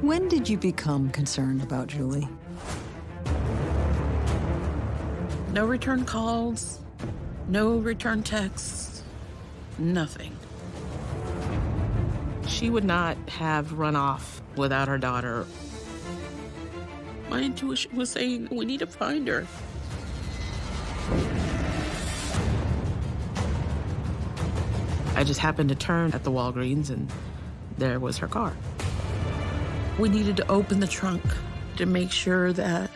When did you become concerned about Julie? No return calls, no return texts, nothing. She would not have run off without her daughter. My intuition was saying, we need to find her. I just happened to turn at the Walgreens and there was her car. We needed to open the trunk to make sure that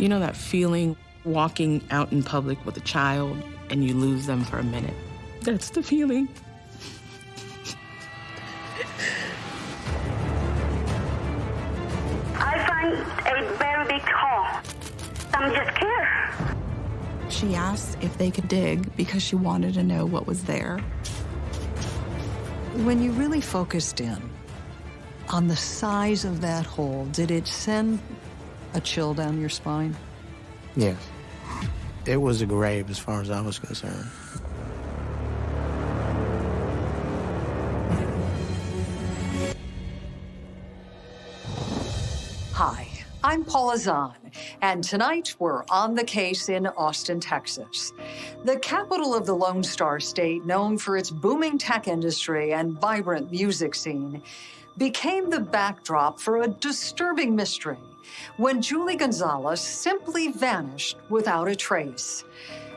You know that feeling walking out in public with a child and you lose them for a minute? That's the feeling. I find a very big hole. I'm just scared. She asked if they could dig because she wanted to know what was there. When you really focused in on the size of that hole, did it send a chill down your spine? Yes. It was a grave as far as I was concerned. I'm Paula Zahn, and tonight we're on the case in Austin, Texas. The capital of the Lone Star State, known for its booming tech industry and vibrant music scene, became the backdrop for a disturbing mystery when Julie Gonzalez simply vanished without a trace.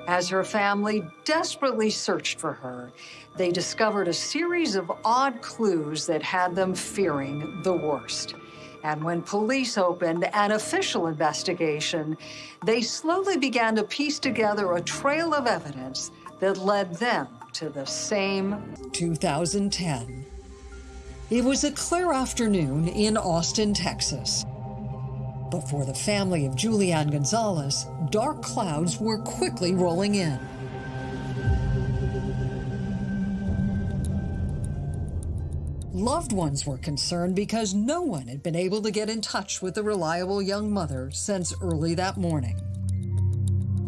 As her family desperately searched for her, they discovered a series of odd clues that had them fearing the worst. And when police opened an official investigation, they slowly began to piece together a trail of evidence that led them to the same 2010. It was a clear afternoon in Austin, Texas. But for the family of Julianne Gonzalez, dark clouds were quickly rolling in. Loved ones were concerned because no one had been able to get in touch with the reliable young mother since early that morning.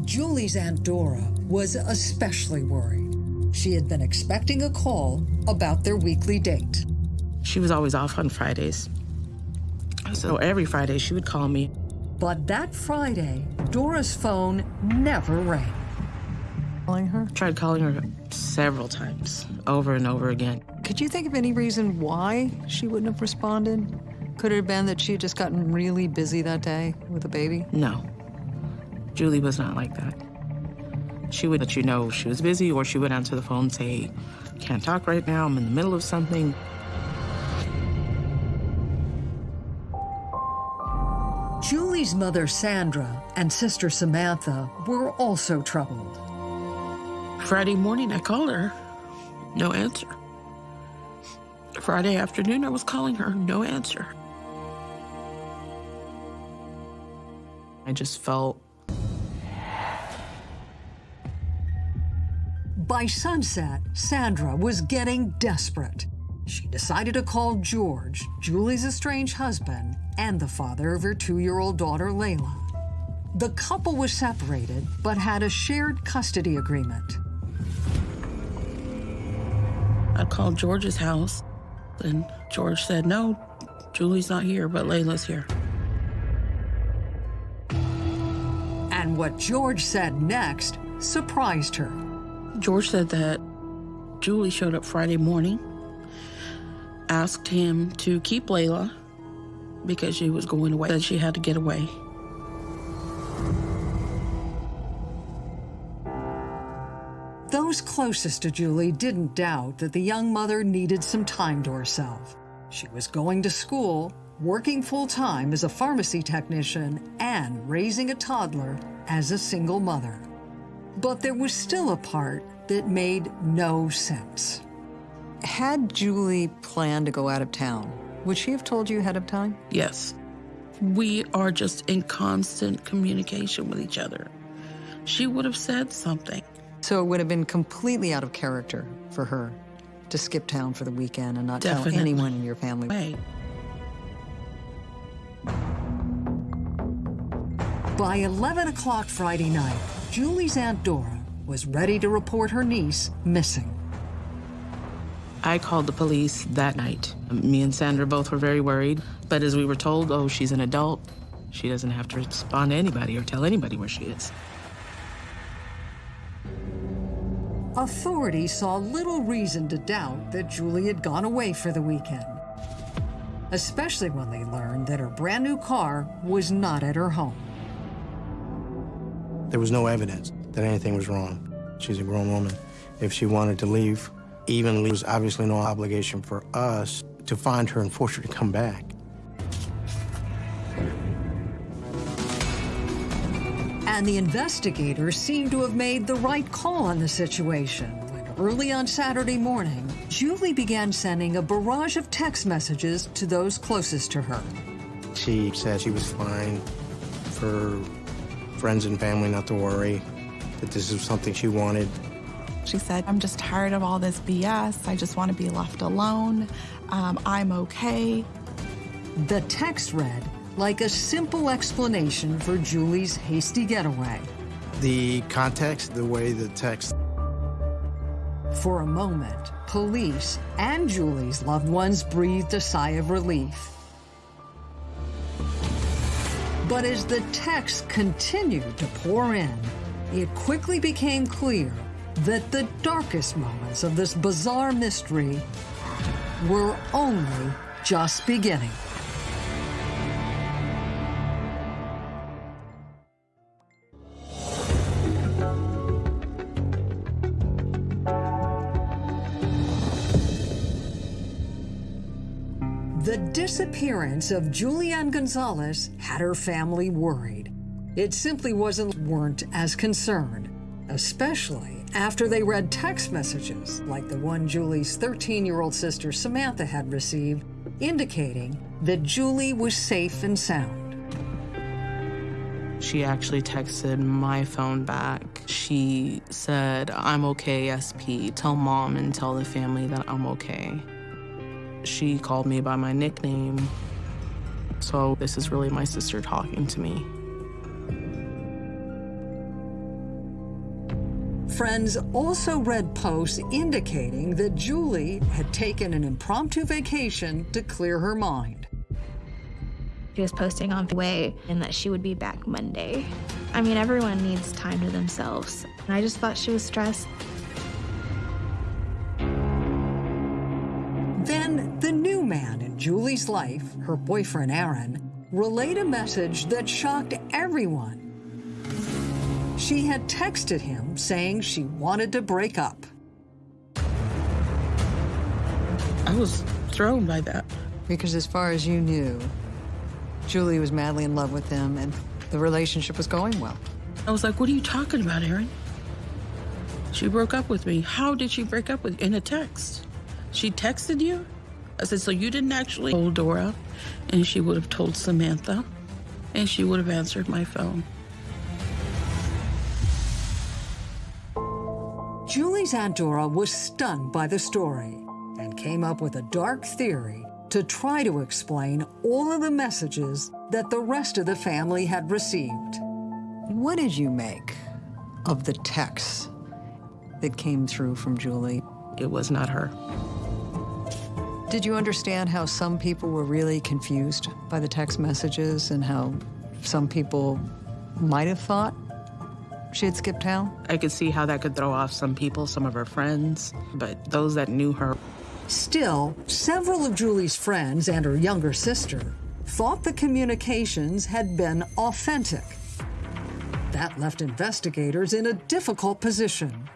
Julie's Aunt Dora was especially worried. She had been expecting a call about their weekly date. She was always off on Fridays. So every Friday she would call me. But that Friday, Dora's phone never rang. Calling her? Tried calling her several times, over and over again. Could you think of any reason why she wouldn't have responded? Could it have been that she had just gotten really busy that day with a baby? No. Julie was not like that. She would let you know she was busy, or she would answer the phone and say, can't talk right now, I'm in the middle of something. Julie's mother, Sandra, and sister Samantha were also troubled. Friday morning, I called her. No answer. Friday afternoon, I was calling her. No answer. I just felt. By sunset, Sandra was getting desperate. She decided to call George, Julie's estranged husband, and the father of her two-year-old daughter, Layla. The couple was separated, but had a shared custody agreement. I called George's house, and George said, no, Julie's not here, but Layla's here. And what George said next surprised her. George said that Julie showed up Friday morning asked him to keep Layla because she was going away, that she had to get away. Those closest to Julie didn't doubt that the young mother needed some time to herself. She was going to school, working full-time as a pharmacy technician, and raising a toddler as a single mother. But there was still a part that made no sense. Had Julie planned to go out of town, would she have told you ahead of time? Yes. We are just in constant communication with each other. She would have said something. So it would have been completely out of character for her to skip town for the weekend and not Definitely. tell anyone in your family. Right. By 11 o'clock Friday night, Julie's Aunt Dora was ready to report her niece missing. I called the police that night. Me and Sandra both were very worried, but as we were told, oh, she's an adult, she doesn't have to respond to anybody or tell anybody where she is. Authorities saw little reason to doubt that Julie had gone away for the weekend, especially when they learned that her brand new car was not at her home. There was no evidence that anything was wrong. She's a grown woman. If she wanted to leave, even leave, was obviously no obligation for us to find her and force her to come back. And the investigators seemed to have made the right call on the situation when early on Saturday morning, Julie began sending a barrage of text messages to those closest to her. She said she was fine for friends and family not to worry, that this is something she wanted. She said, I'm just tired of all this BS. I just want to be left alone. Um, I'm okay. The text read like a simple explanation for Julie's hasty getaway. The context, the way the text For a moment, police and Julie's loved ones breathed a sigh of relief. But as the texts continued to pour in, it quickly became clear that the darkest moments of this bizarre mystery were only just beginning. Disappearance of Julianne Gonzalez had her family worried. It simply wasn't weren't as concerned, especially after they read text messages like the one Julie's 13-year-old sister Samantha had received, indicating that Julie was safe and sound. She actually texted my phone back. She said, I'm okay, SP. Tell mom and tell the family that I'm okay. She called me by my nickname. So this is really my sister talking to me. Friends also read posts indicating that Julie had taken an impromptu vacation to clear her mind. She was posting on the way and that she would be back Monday. I mean, everyone needs time to themselves. And I just thought she was stressed. Man in Julie's life, her boyfriend Aaron, relayed a message that shocked everyone. She had texted him saying she wanted to break up. I was thrown by that. Because as far as you knew, Julie was madly in love with him and the relationship was going well. I was like, what are you talking about, Aaron? She broke up with me. How did she break up with In a text. She texted you? I said, so you didn't actually told Dora? And she would have told Samantha. And she would have answered my phone. Julie's Aunt Dora was stunned by the story and came up with a dark theory to try to explain all of the messages that the rest of the family had received. What did you make of the texts that came through from Julie? It was not her. Did you understand how some people were really confused by the text messages and how some people might have thought she had skipped town? I could see how that could throw off some people, some of her friends, but those that knew her. Still, several of Julie's friends and her younger sister thought the communications had been authentic. That left investigators in a difficult position.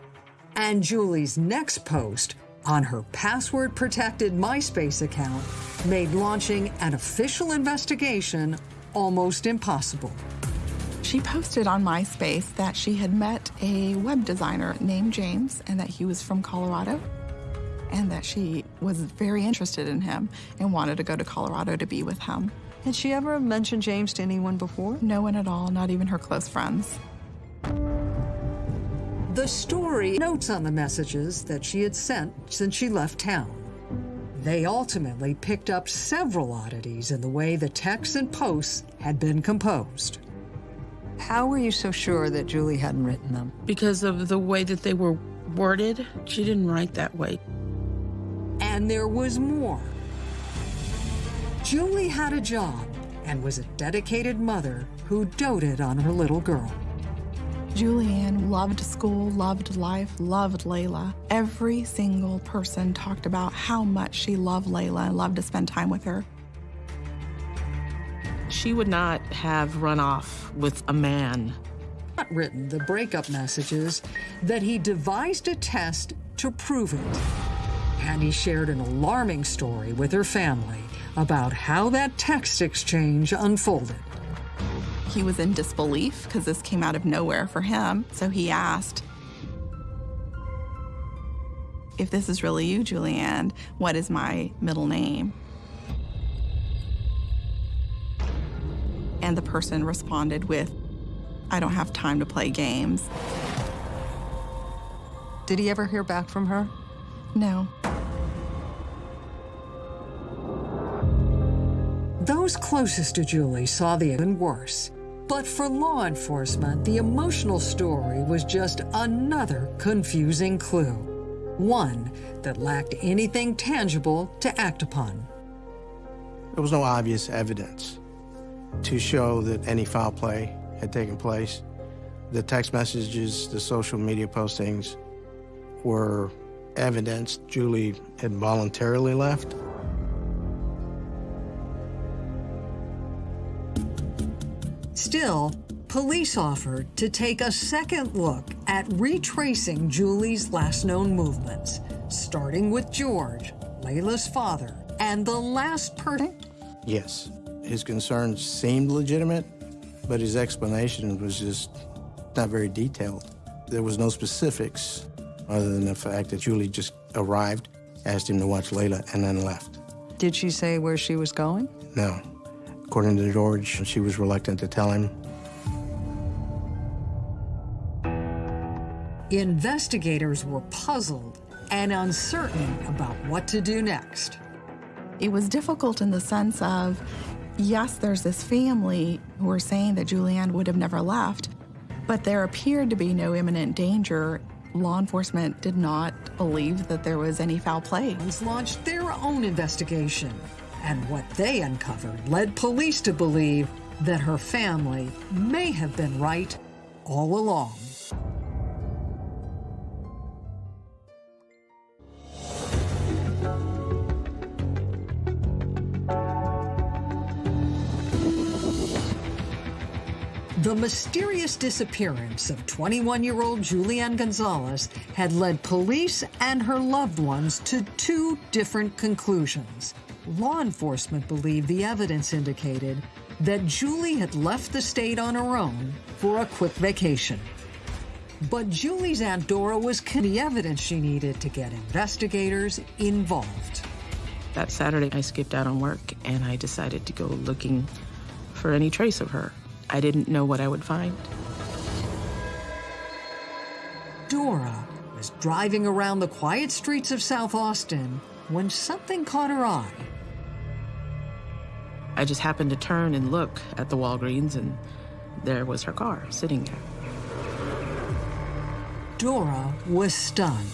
And Julie's next post on her password-protected MySpace account made launching an official investigation almost impossible. She posted on MySpace that she had met a web designer named James and that he was from Colorado and that she was very interested in him and wanted to go to Colorado to be with him. Had she ever mentioned James to anyone before? No one at all, not even her close friends. The story notes on the messages that she had sent since she left town. They ultimately picked up several oddities in the way the texts and posts had been composed. How were you so sure that Julie hadn't written them? Because of the way that they were worded, she didn't write that way. And there was more. Julie had a job and was a dedicated mother who doted on her little girl. Julianne loved school, loved life, loved Layla. Every single person talked about how much she loved Layla and loved to spend time with her. She would not have run off with a man. Not written the breakup messages that he devised a test to prove it. And he shared an alarming story with her family about how that text exchange unfolded. He was in disbelief because this came out of nowhere for him. So he asked, If this is really you, Julianne, what is my middle name? And the person responded with, I don't have time to play games. Did he ever hear back from her? No. Those closest to Julie saw the even worse. But for law enforcement, the emotional story was just another confusing clue. One that lacked anything tangible to act upon. There was no obvious evidence to show that any foul play had taken place. The text messages, the social media postings were evidence Julie had voluntarily left. Still, police offered to take a second look at retracing Julie's last known movements, starting with George, Layla's father, and the last person. Yes, his concerns seemed legitimate, but his explanation was just not very detailed. There was no specifics other than the fact that Julie just arrived, asked him to watch Layla, and then left. Did she say where she was going? No. According to George, she was reluctant to tell him. Investigators were puzzled and uncertain about what to do next. It was difficult in the sense of, yes, there's this family who are saying that Julianne would have never left, but there appeared to be no imminent danger. Law enforcement did not believe that there was any foul play. Launched their own investigation, and what they uncovered led police to believe that her family may have been right all along. The mysterious disappearance of 21 year old Julianne Gonzalez had led police and her loved ones to two different conclusions. Law enforcement believed the evidence indicated that Julie had left the state on her own for a quick vacation. But Julie's Aunt Dora was the evidence she needed to get investigators involved. That Saturday, I skipped out on work and I decided to go looking for any trace of her. I didn't know what I would find. Dora was driving around the quiet streets of South Austin when something caught her eye. I just happened to turn and look at the Walgreens, and there was her car sitting there. Dora was stunned.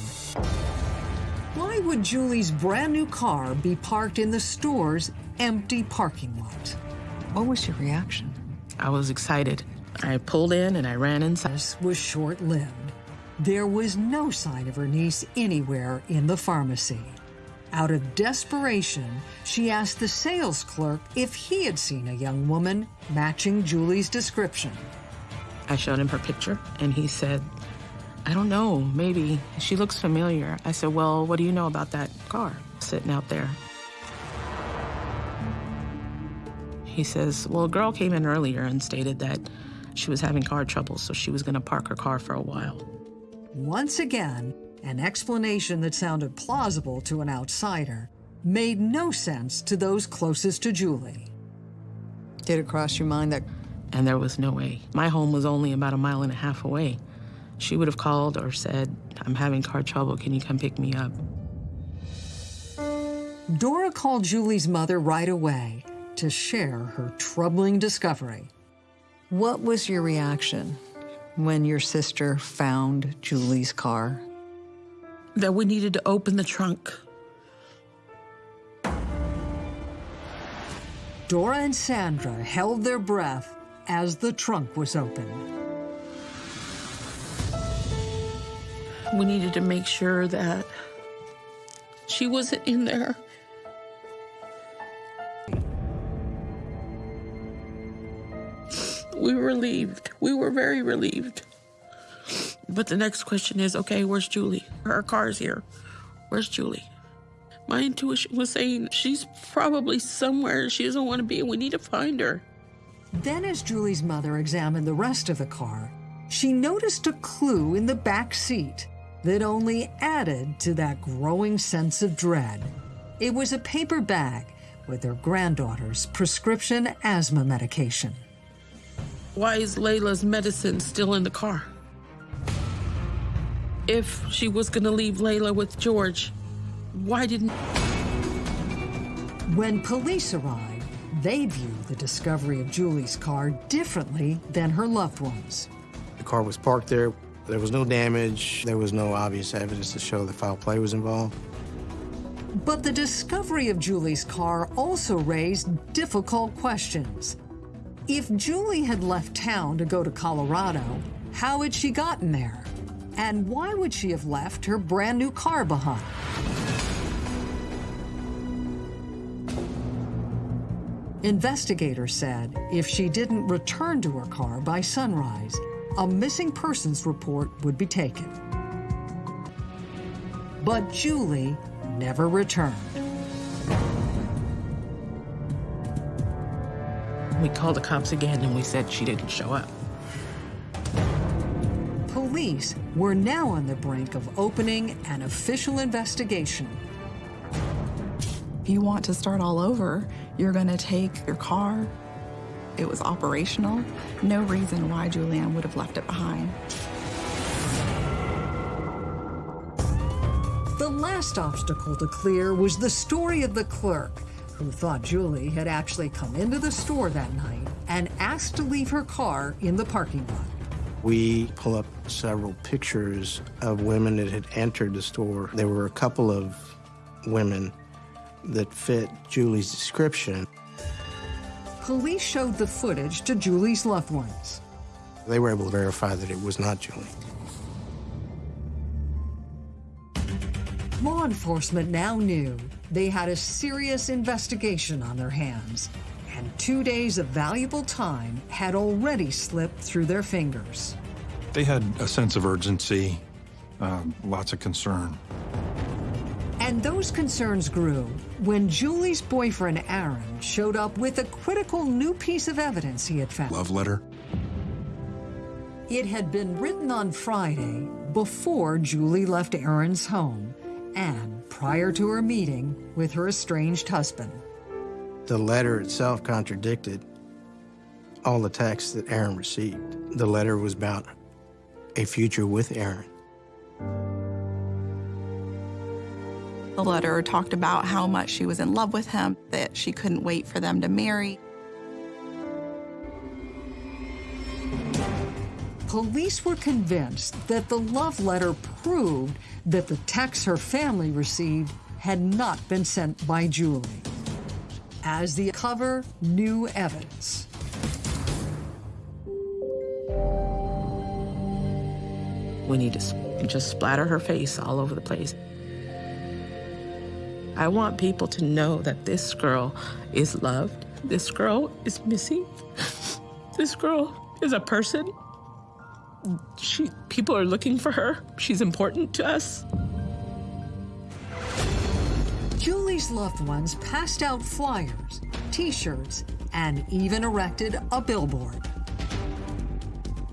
Why would Julie's brand new car be parked in the store's empty parking lot? What was your reaction? I was excited. I pulled in and I ran inside. This was short lived. There was no sign of her niece anywhere in the pharmacy. Out of desperation, she asked the sales clerk if he had seen a young woman matching Julie's description. I showed him her picture and he said, I don't know, maybe. She looks familiar. I said, Well, what do you know about that car sitting out there? He says, Well, a girl came in earlier and stated that she was having car trouble, so she was going to park her car for a while. Once again, an explanation that sounded plausible to an outsider made no sense to those closest to Julie. Did it cross your mind that And there was no way. My home was only about a mile and a half away. She would have called or said, I'm having car trouble. Can you come pick me up? Dora called Julie's mother right away to share her troubling discovery. What was your reaction when your sister found Julie's car? that we needed to open the trunk. Dora and Sandra held their breath as the trunk was opened. We needed to make sure that she wasn't in there. We were relieved. We were very relieved. But the next question is okay, where's Julie? Her car's here. Where's Julie? My intuition was saying she's probably somewhere she doesn't want to be, and we need to find her. Then, as Julie's mother examined the rest of the car, she noticed a clue in the back seat that only added to that growing sense of dread. It was a paper bag with her granddaughter's prescription asthma medication. Why is Layla's medicine still in the car? If she was gonna leave Layla with George, why didn't. When police arrived, they viewed the discovery of Julie's car differently than her loved ones. The car was parked there. There was no damage. There was no obvious evidence to show that foul play was involved. But the discovery of Julie's car also raised difficult questions. If Julie had left town to go to Colorado, how had she gotten there? And why would she have left her brand new car behind? Investigators said if she didn't return to her car by sunrise, a missing persons report would be taken. But Julie never returned. We called the cops again and we said she didn't show up. Police were now on the brink of opening an official investigation. If you want to start all over, you're going to take your car. It was operational. No reason why Julianne would have left it behind. The last obstacle to clear was the story of the clerk who thought Julie had actually come into the store that night and asked to leave her car in the parking lot. We pull up several pictures of women that had entered the store. There were a couple of women that fit Julie's description. Police showed the footage to Julie's loved ones. They were able to verify that it was not Julie. Law enforcement now knew they had a serious investigation on their hands, and two days of valuable time had already slipped through their fingers. They had a sense of urgency, uh, lots of concern. And those concerns grew when Julie's boyfriend, Aaron, showed up with a critical new piece of evidence he had found. Love letter? It had been written on Friday before Julie left Aaron's home and prior to her meeting with her estranged husband. The letter itself contradicted all the texts that Aaron received. The letter was about a future with Aaron. The letter talked about how much she was in love with him, that she couldn't wait for them to marry. Police were convinced that the love letter proved that the texts her family received had not been sent by Julie. As the cover, new evidence. We need to just splatter her face all over the place. I want people to know that this girl is loved. This girl is missing. This girl is a person. She, people are looking for her. She's important to us. Julie's loved ones passed out flyers, t-shirts, and even erected a billboard.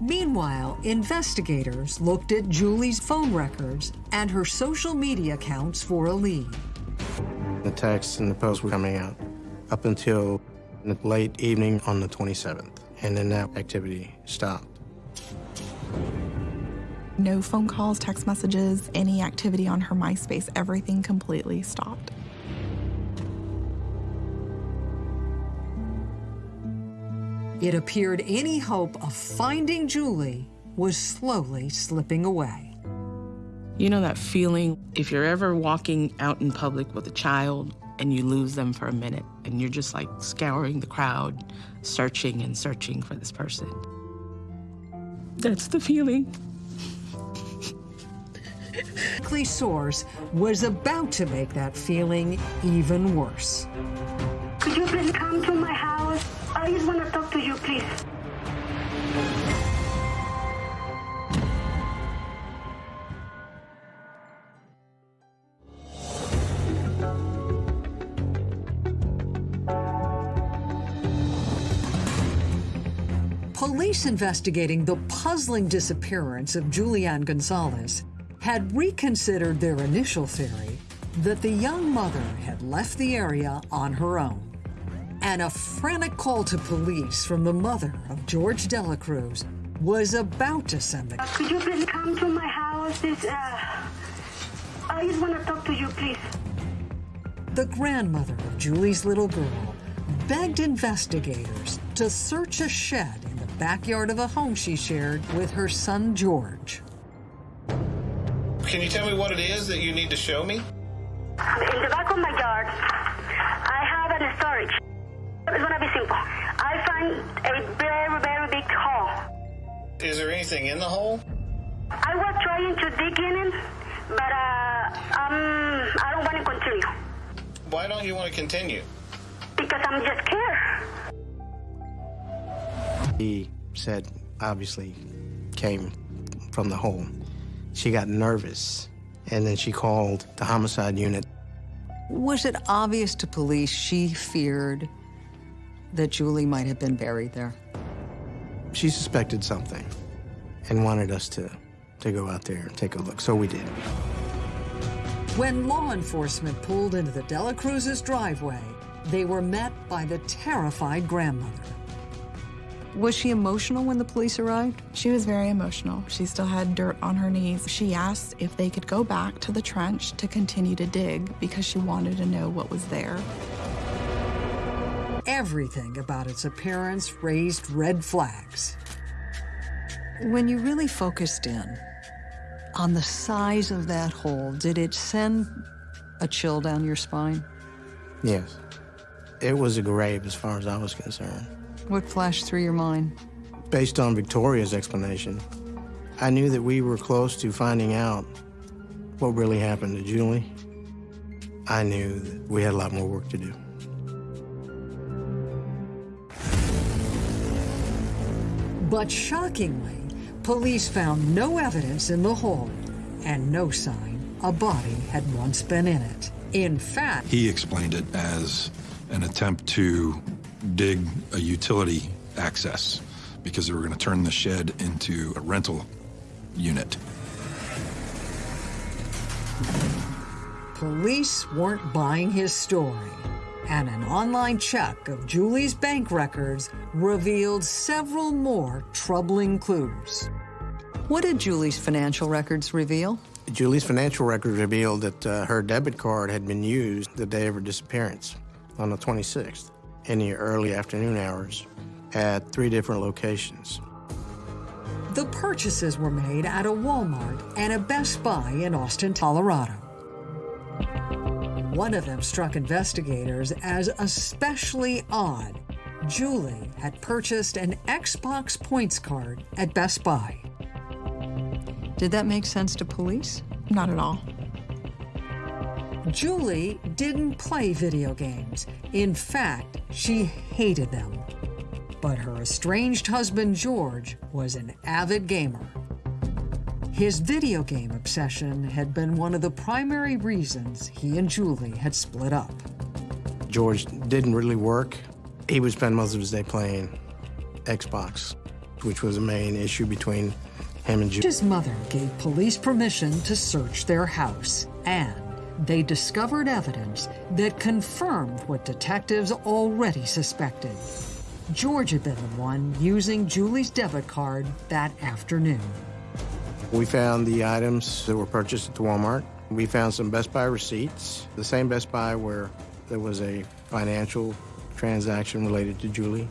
Meanwhile, investigators looked at Julie's phone records and her social media accounts for a lead. The texts and the posts were coming out up until the late evening on the 27th, and then that activity stopped. No phone calls, text messages, any activity on her MySpace, everything completely stopped. It appeared any hope of finding Julie was slowly slipping away. You know that feeling if you're ever walking out in public with a child and you lose them for a minute and you're just like scouring the crowd, searching and searching for this person. That's the feeling. Likely source was about to make that feeling even worse. Could you please come to my house? I just want to talk to you, please. Police investigating the puzzling disappearance of Julianne Gonzalez had reconsidered their initial theory that the young mother had left the area on her own. And a frantic call to police from the mother of George Delacruz was about to send the Could you please come to my house? This, uh, I just want to talk to you, please. The grandmother of Julie's little girl begged investigators to search a shed in the backyard of a home she shared with her son George. Can you tell me what it is that you need to show me? In the back of my yard, I have a storage. It's gonna be simple. I find a very, very big hole. Is there anything in the hole? I was trying to dig in it, but uh, um, I don't want to continue Why don't you want to continue? because I'm just scared. He said, obviously, came from the hole. She got nervous, and then she called the homicide unit. Was it obvious to police she feared that Julie might have been buried there? She suspected something and wanted us to, to go out there and take a look, so we did. When law enforcement pulled into the Dela Cruz's driveway, they were met by the terrified grandmother. Was she emotional when the police arrived? She was very emotional. She still had dirt on her knees. She asked if they could go back to the trench to continue to dig because she wanted to know what was there. Everything about its appearance raised red flags. When you really focused in on the size of that hole, did it send a chill down your spine? Yes. It was a grave as far as I was concerned. What flashed through your mind? Based on Victoria's explanation, I knew that we were close to finding out what really happened to Julie. I knew that we had a lot more work to do. But shockingly, police found no evidence in the hole and no sign a body had once been in it. In fact, He explained it as an attempt to dig a utility access because they were going to turn the shed into a rental unit. police weren't buying his story. And an online check of Julie's bank records revealed several more troubling clues. What did Julie's financial records reveal? Julie's financial records revealed that uh, her debit card had been used the day of her disappearance on the 26th in the early afternoon hours at three different locations. The purchases were made at a Walmart and a Best Buy in Austin, Colorado. One of them struck investigators as especially odd. Julie had purchased an Xbox points card at Best Buy. Did that make sense to police? Not at all. Julie didn't play video games. In fact, she hated them. But her estranged husband, George, was an avid gamer. His video game obsession had been one of the primary reasons he and Julie had split up. George didn't really work. He would spend most of his day playing Xbox, which was a main issue between him and Julie. His mother gave police permission to search their house, and they discovered evidence that confirmed what detectives already suspected. George had been the one using Julie's debit card that afternoon. We found the items that were purchased at the Walmart. We found some Best Buy receipts, the same Best Buy where there was a financial transaction related to Julie.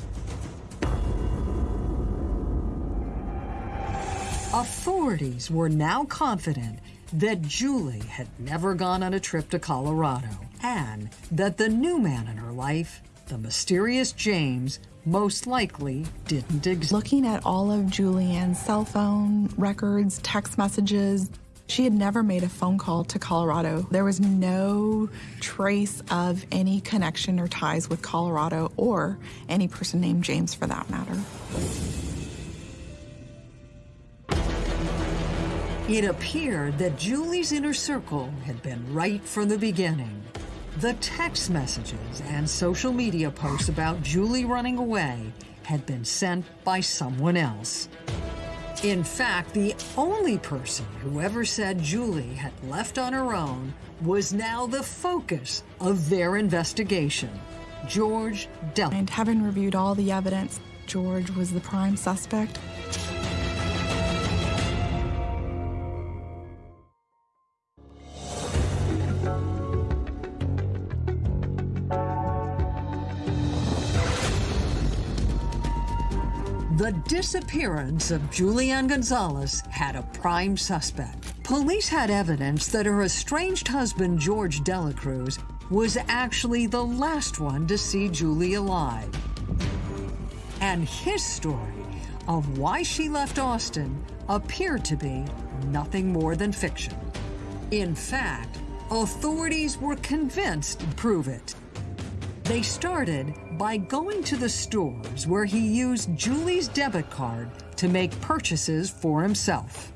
Authorities were now confident that Julie had never gone on a trip to Colorado and that the new man in her life, the mysterious James, most likely didn't exist. Looking at all of Julianne's cell phone records, text messages, she had never made a phone call to Colorado. There was no trace of any connection or ties with Colorado or any person named James for that matter. It appeared that Julie's inner circle had been right from the beginning. The text messages and social media posts about Julie running away had been sent by someone else. In fact, the only person who ever said Julie had left on her own was now the focus of their investigation George Del. And having reviewed all the evidence, George was the prime suspect. The disappearance of Julianne Gonzalez had a prime suspect. Police had evidence that her estranged husband, George Delacruz, was actually the last one to see Julie alive. And his story of why she left Austin appeared to be nothing more than fiction. In fact, authorities were convinced to prove it. They started by going to the stores where he used Julie's debit card to make purchases for himself.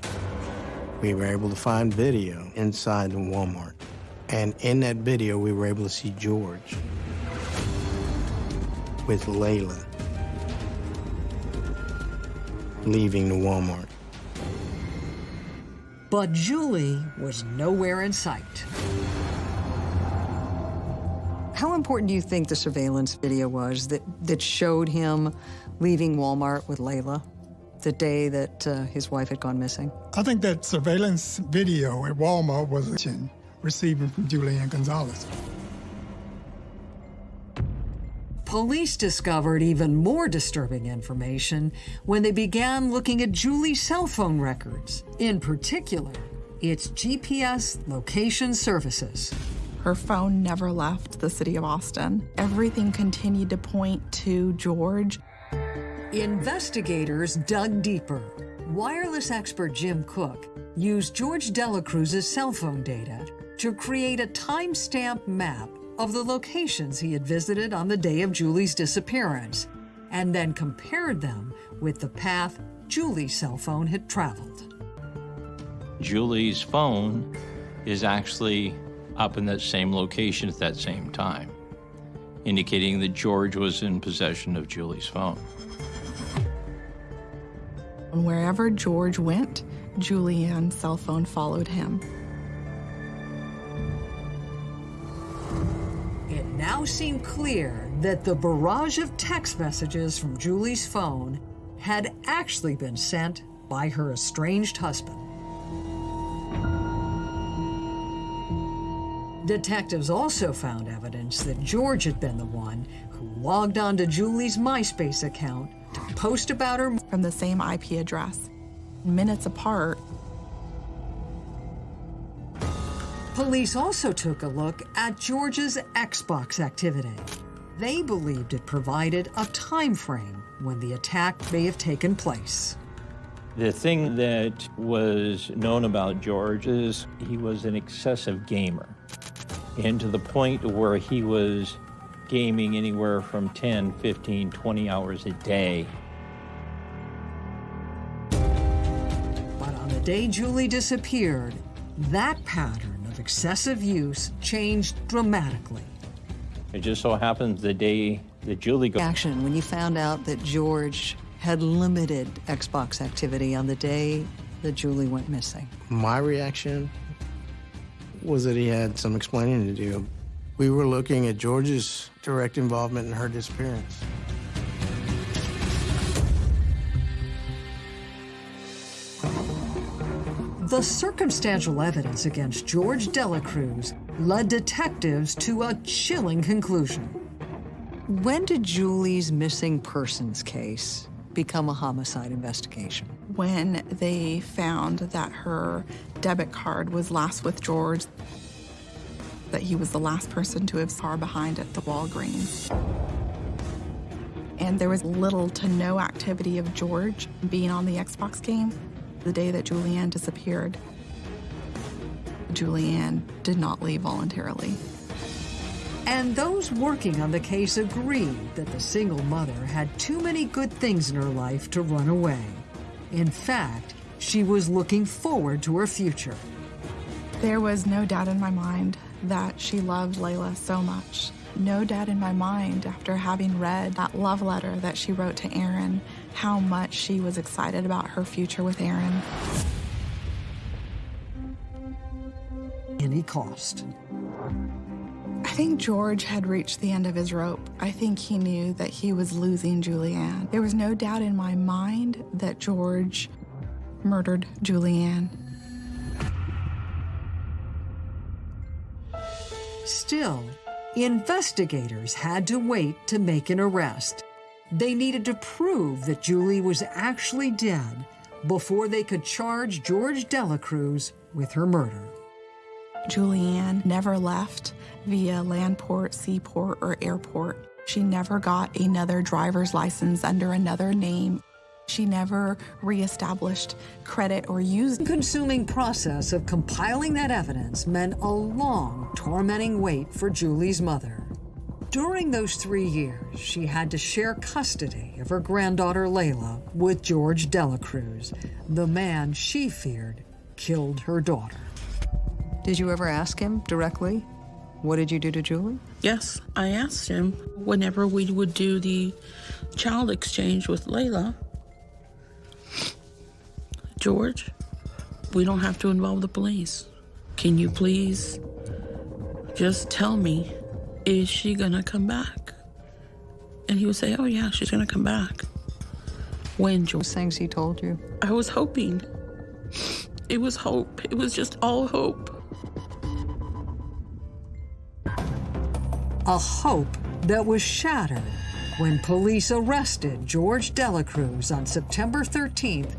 We were able to find video inside the Walmart. And in that video, we were able to see George with Layla leaving the Walmart. But Julie was nowhere in sight. How important do you think the surveillance video was that, that showed him leaving Walmart with Layla the day that uh, his wife had gone missing? I think that surveillance video at Walmart was receiving from Julianne Gonzalez. Police discovered even more disturbing information when they began looking at Julie's cell phone records, in particular, its GPS location services. Her phone never left the city of Austin. Everything continued to point to George. Investigators dug deeper. Wireless expert Jim Cook used George Delacruz's cell phone data to create a timestamp map of the locations he had visited on the day of Julie's disappearance, and then compared them with the path Julie's cell phone had traveled. Julie's phone is actually up in that same location at that same time, indicating that George was in possession of Julie's phone. Wherever George went, Julianne's cell phone followed him. It now seemed clear that the barrage of text messages from Julie's phone had actually been sent by her estranged husband. Detectives also found evidence that George had been the one who logged onto Julie's MySpace account to post about her from the same IP address. Minutes apart, Police also took a look at George's Xbox activity. They believed it provided a time frame when the attack may have taken place. The thing that was known about George is he was an excessive gamer, and to the point where he was gaming anywhere from 10, 15, 20 hours a day. But on the day Julie disappeared, that pattern of excessive use changed dramatically. It just so happens the day that Julie got Action when you found out that George had limited Xbox activity on the day that Julie went missing. My reaction was that he had some explaining to do. We were looking at George's direct involvement in her disappearance. The circumstantial evidence against George Delacruz led detectives to a chilling conclusion. When did Julie's missing persons case become a homicide investigation? when they found that her debit card was last with George, that he was the last person to have far behind at the Walgreens. And there was little to no activity of George being on the Xbox game the day that Julianne disappeared. Julianne did not leave voluntarily. And those working on the case agreed that the single mother had too many good things in her life to run away. In fact, she was looking forward to her future. There was no doubt in my mind that she loved Layla so much. No doubt in my mind after having read that love letter that she wrote to Aaron, how much she was excited about her future with Aaron. Any cost. I think George had reached the end of his rope. I think he knew that he was losing Julianne. There was no doubt in my mind that George murdered Julianne. Still, investigators had to wait to make an arrest. They needed to prove that Julie was actually dead before they could charge George Delacruz with her murder. Julianne never left via landport, seaport, or airport. She never got another driver's license under another name. She never reestablished credit or used. The consuming process of compiling that evidence meant a long, tormenting wait for Julie's mother. During those three years, she had to share custody of her granddaughter Layla with George Delacruz, the man she feared killed her daughter. Did you ever ask him directly, what did you do to Julie? Yes, I asked him whenever we would do the child exchange with Layla. George, we don't have to involve the police. Can you please just tell me, is she gonna come back? And he would say, oh yeah, she's gonna come back. When George? Things he told you? I was hoping. It was hope. It was just all hope. A hope that was shattered when police arrested George Delacruz on September 13th,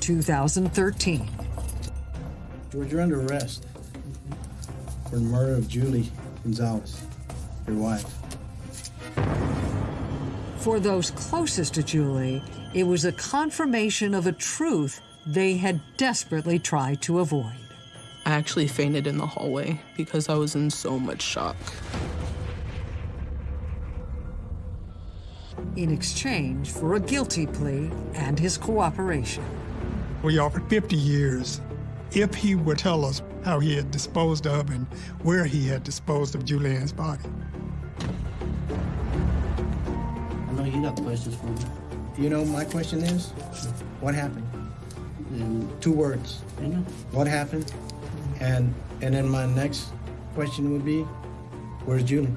2013. George, you're under arrest for the murder of Julie Gonzalez, your wife. For those closest to Julie, it was a confirmation of a truth they had desperately tried to avoid. I actually fainted in the hallway because I was in so much shock. In exchange for a guilty plea and his cooperation. We offered 50 years if he would tell us how he had disposed of and where he had disposed of Julianne's body. I know you got questions for me. You know, my question is, what happened? And Two words. you know, What happened? And and then my next question would be, where's Julie?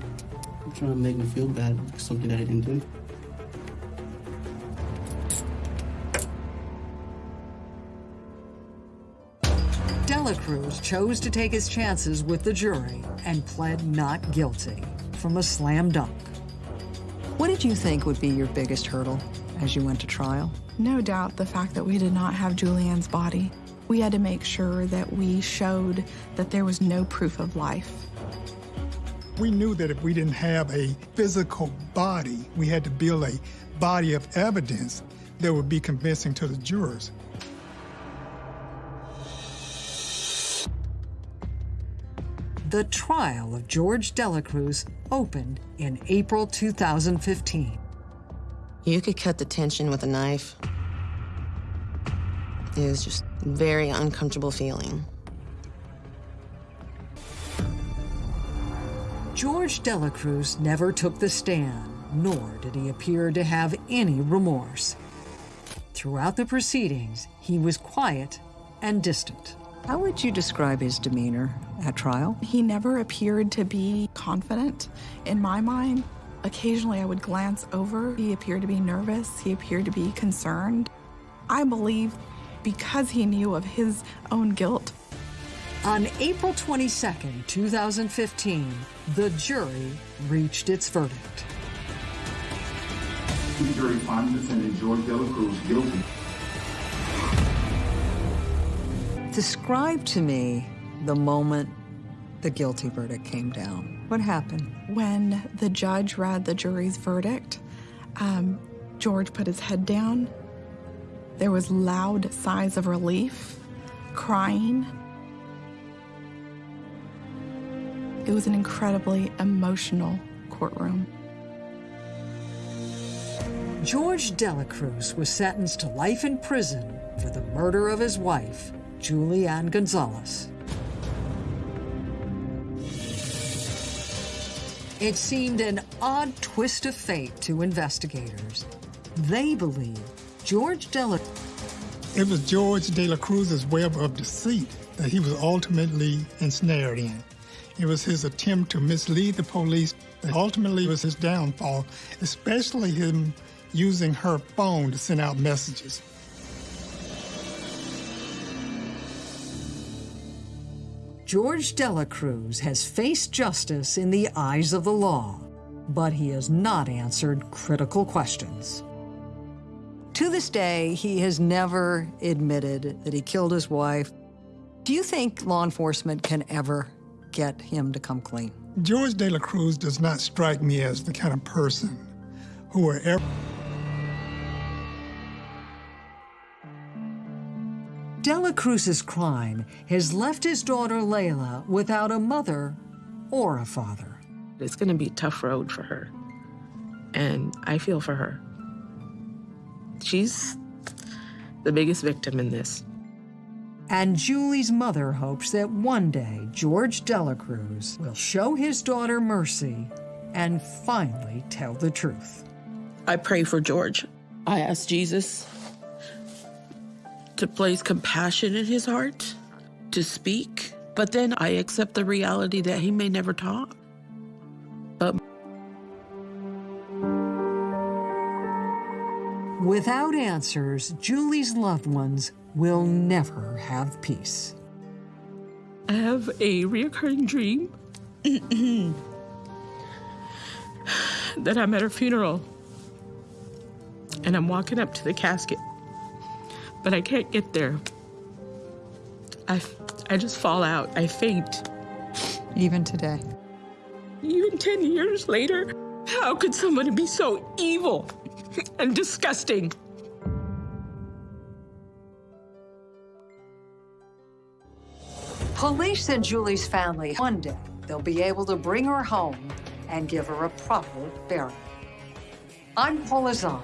I'm trying to make me feel bad for something that I didn't do. Delacruz chose to take his chances with the jury and pled not guilty from a slam dunk. What did you think would be your biggest hurdle as you went to trial? No doubt the fact that we did not have Julianne's body. We had to make sure that we showed that there was no proof of life. We knew that if we didn't have a physical body, we had to build a body of evidence that would be convincing to the jurors. The trial of George Delacruz opened in April 2015. You could cut the tension with a knife. It was just a very uncomfortable feeling. George Delacruz never took the stand, nor did he appear to have any remorse. Throughout the proceedings, he was quiet and distant. How would you describe his demeanor at trial? He never appeared to be confident in my mind. Occasionally I would glance over. He appeared to be nervous. He appeared to be concerned. I believe because he knew of his own guilt. On April 22, 2015, the jury reached its verdict. The jury finds defendant George Delacruz guilty. Describe to me the moment the guilty verdict came down. What happened? When the judge read the jury's verdict, um, George put his head down. There was loud sighs of relief, crying. It was an incredibly emotional courtroom. George Delacruz was sentenced to life in prison for the murder of his wife, Julianne Gonzalez. It seemed an odd twist of fate to investigators. They believe George Dela. It was George De La Cruz's web of deceit that he was ultimately ensnared in. It was his attempt to mislead the police that ultimately was his downfall, especially him using her phone to send out messages. George Delacruz has faced justice in the eyes of the law, but he has not answered critical questions. To this day, he has never admitted that he killed his wife. Do you think law enforcement can ever get him to come clean? George De La Cruz does not strike me as the kind of person who will ever. Dela Cruz's crime has left his daughter Layla without a mother or a father. It's going to be a tough road for her. And I feel for her. She's the biggest victim in this. And Julie's mother hopes that one day George Delacruz will show his daughter mercy and finally tell the truth. I pray for George. I ask Jesus to place compassion in his heart, to speak, but then I accept the reality that he may never talk. But Without answers, Julie's loved ones will never have peace. I have a reoccurring dream that I'm at her funeral and I'm walking up to the casket but I can't get there. I, I just fall out. I faint. Even today? Even 10 years later? How could someone be so evil and disgusting? Police and Julie's family, one day, they'll be able to bring her home and give her a proper burial. I'm Paula Zahn.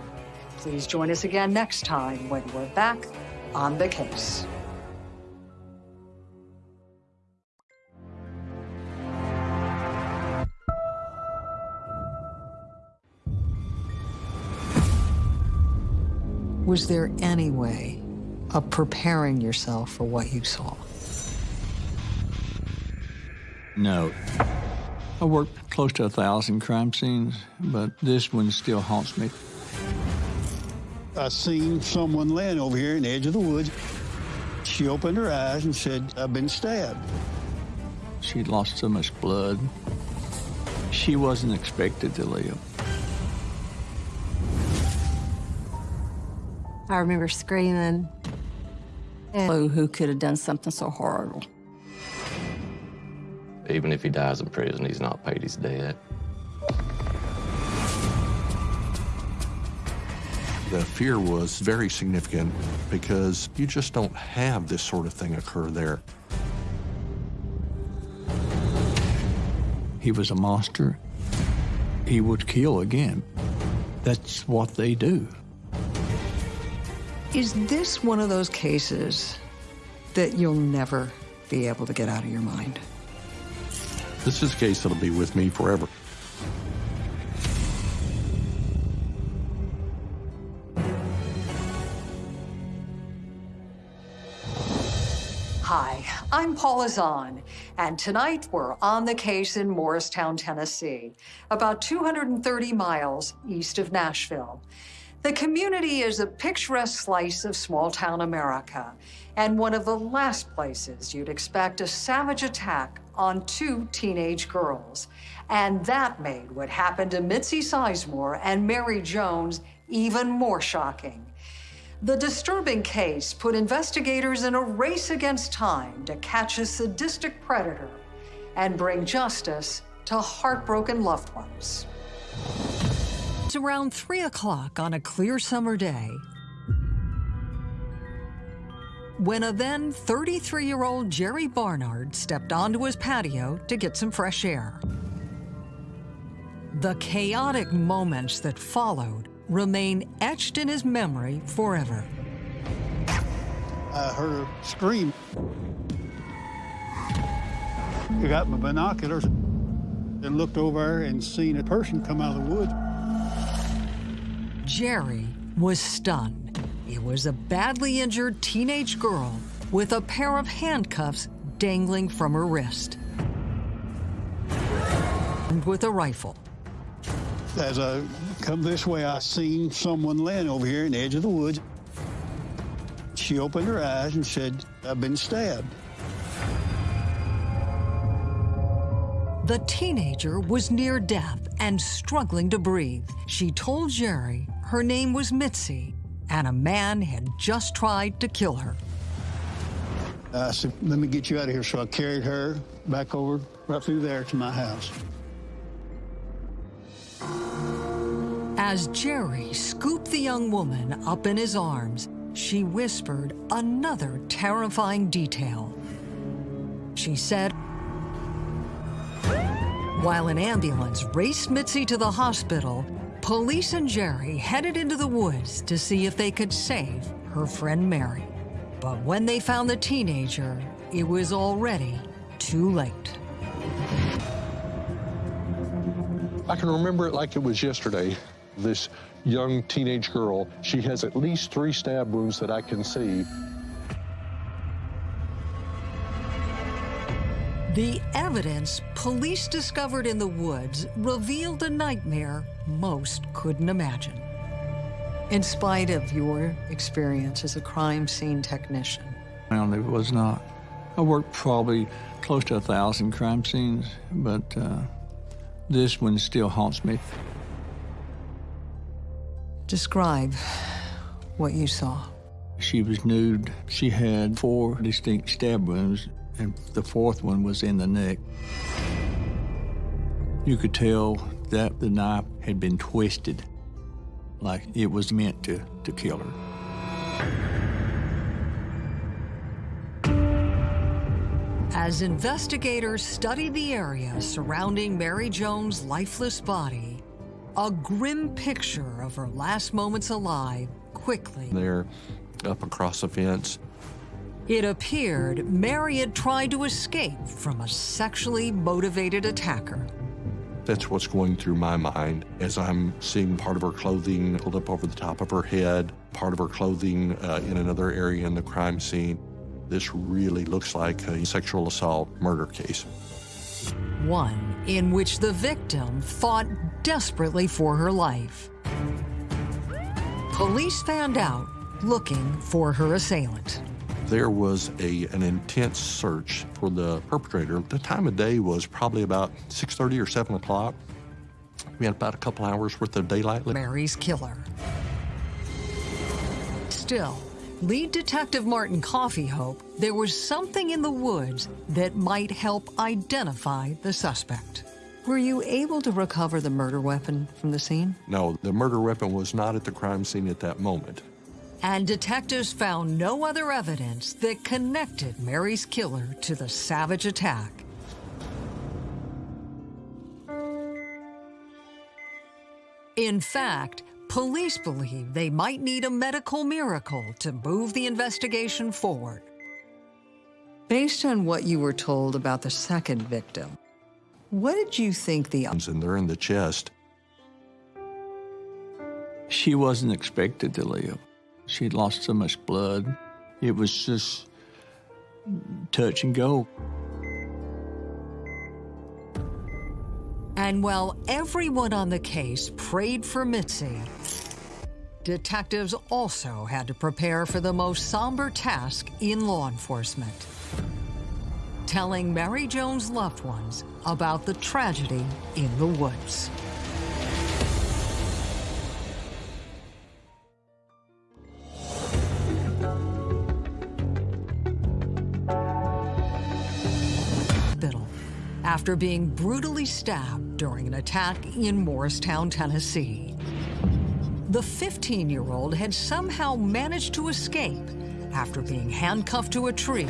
Please join us again next time when we're back on the case. Was there any way of preparing yourself for what you saw? No. I worked close to a thousand crime scenes, but this one still haunts me. I seen someone laying over here in the edge of the woods. She opened her eyes and said, I've been stabbed. She'd lost so much blood. She wasn't expected to live. I remember screaming. And who could have done something so horrible? Even if he dies in prison, he's not paid his debt. The fear was very significant because you just don't have this sort of thing occur there. He was a monster. He would kill again. That's what they do. Is this one of those cases that you'll never be able to get out of your mind? This is a case that'll be with me forever. I'm Paula Zahn, and tonight we're on the case in Morristown, Tennessee, about 230 miles east of Nashville. The community is a picturesque slice of small town America, and one of the last places you'd expect a savage attack on two teenage girls. And that made what happened to Mitzi Sizemore and Mary Jones even more shocking. The disturbing case put investigators in a race against time to catch a sadistic predator and bring justice to heartbroken loved ones. It's around 3 o'clock on a clear summer day when a then 33 year old Jerry Barnard stepped onto his patio to get some fresh air. The chaotic moments that followed remain etched in his memory forever. I heard her scream. I got my binoculars and looked over and seen a person come out of the woods. Jerry was stunned. It was a badly injured teenage girl with a pair of handcuffs dangling from her wrist. And with a rifle. As I come this way, I seen someone laying over here in the edge of the woods. She opened her eyes and said, I've been stabbed. The teenager was near death and struggling to breathe. She told Jerry her name was Mitzi and a man had just tried to kill her. I said, let me get you out of here. So I carried her back over right through there to my house. As Jerry scooped the young woman up in his arms, she whispered another terrifying detail. She said, while an ambulance raced Mitzi to the hospital, police and Jerry headed into the woods to see if they could save her friend Mary. But when they found the teenager, it was already too late. I can remember it like it was yesterday. This young teenage girl, she has at least three stab wounds that I can see. The evidence police discovered in the woods revealed a nightmare most couldn't imagine. In spite of your experience as a crime scene technician, Well, it was not. I worked probably close to a thousand crime scenes, but uh, this one still haunts me. describe what you saw. She was nude. She had four distinct stab wounds, and the fourth one was in the neck. You could tell that the knife had been twisted, like it was meant to, to kill her. As investigators studied the area surrounding Mary Jones' lifeless body, a grim picture of her last moments alive quickly. They're up across the fence. It appeared Mary had tried to escape from a sexually motivated attacker. That's what's going through my mind as I'm seeing part of her clothing pulled up over the top of her head, part of her clothing uh, in another area in the crime scene. This really looks like a sexual assault murder case. One in which the victim fought desperately for her life. Police found out looking for her assailant. There was a, an intense search for the perpetrator. The time of day was probably about 6.30 or 7 o'clock. We had about a couple hours worth of daylight. Mary's killer. Still, lead detective Martin Coffey hoped there was something in the woods that might help identify the suspect. Were you able to recover the murder weapon from the scene? No, the murder weapon was not at the crime scene at that moment. And detectives found no other evidence that connected Mary's killer to the savage attack. In fact, police believe they might need a medical miracle to move the investigation forward. Based on what you were told about the second victim, what did you think the And they're in the chest. She wasn't expected to live. She'd lost so much blood. It was just touch and go. And while everyone on the case prayed for Mitzi, detectives also had to prepare for the most somber task in law enforcement telling Mary Jones' loved ones about the tragedy in the woods. After being brutally stabbed during an attack in Morristown, Tennessee. The 15-year-old had somehow managed to escape after being handcuffed to a tree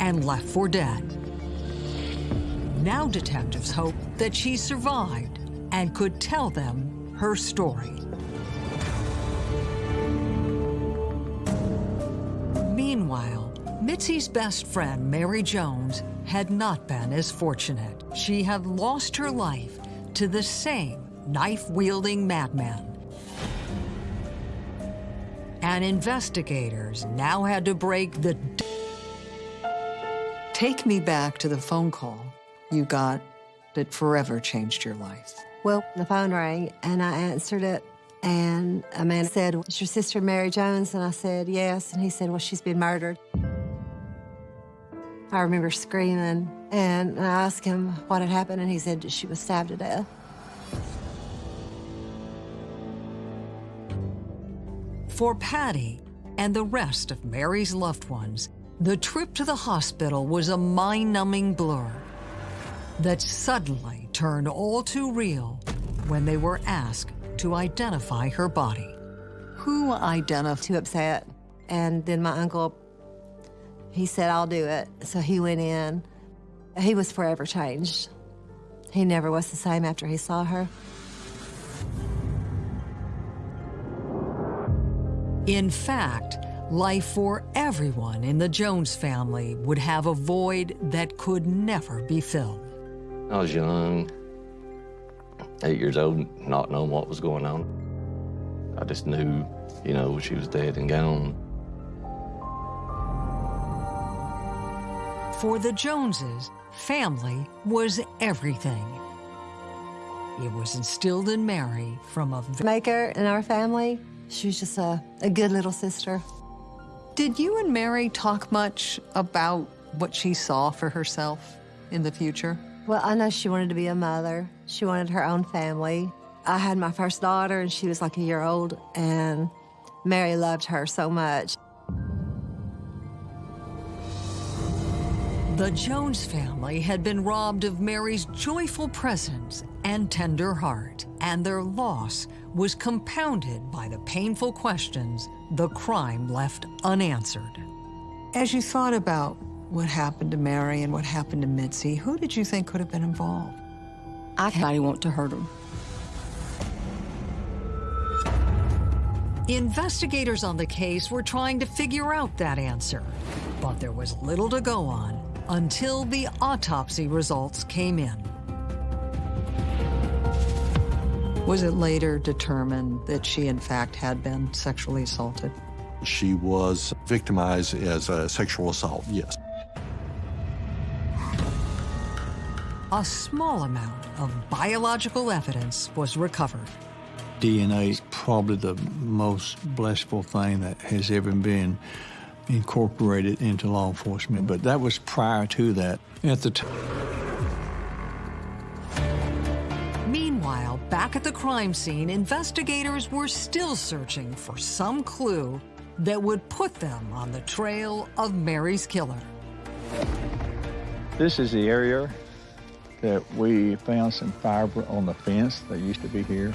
and left for dead. Now detectives hope that she survived and could tell them her story. Meanwhile, Mitzi's best friend, Mary Jones, had not been as fortunate. She had lost her life to the same knife-wielding madman. And investigators now had to break the... Take me back to the phone call you got that forever changed your life. Well, the phone rang, and I answered it, and a man said, Is your sister Mary Jones? And I said, Yes. And he said, Well, she's been murdered. I remember screaming, and I asked him what had happened, and he said she was stabbed to death. For Patty and the rest of Mary's loved ones, the trip to the hospital was a mind-numbing blur that suddenly turned all too real when they were asked to identify her body. Who identified? Too upset. And then my uncle, he said, I'll do it. So he went in. He was forever changed. He never was the same after he saw her. In fact, life for everyone in the Jones family would have a void that could never be filled. I was young, eight years old, not knowing what was going on. I just knew, you know, she was dead and gone. For the Joneses, family was everything. It was instilled in Mary from a maker in our family. She was just a, a good little sister. Did you and Mary talk much about what she saw for herself in the future? Well, I know she wanted to be a mother. She wanted her own family. I had my first daughter, and she was like a year old, and Mary loved her so much. The Jones family had been robbed of Mary's joyful presence and tender heart, and their loss was compounded by the painful questions the crime left unanswered. As you thought about what happened to Mary and what happened to Mitzi, who did you think could have been involved? I want to hurt them. Investigators on the case were trying to figure out that answer, but there was little to go on until the autopsy results came in. Was it later determined that she, in fact, had been sexually assaulted? She was victimized as a sexual assault, yes. A small amount of biological evidence was recovered. DNA is probably the most blissful thing that has ever been incorporated into law enforcement, but that was prior to that. At the time. Meanwhile, back at the crime scene, investigators were still searching for some clue that would put them on the trail of Mary's killer. This is the area that we found some fiber on the fence that used to be here.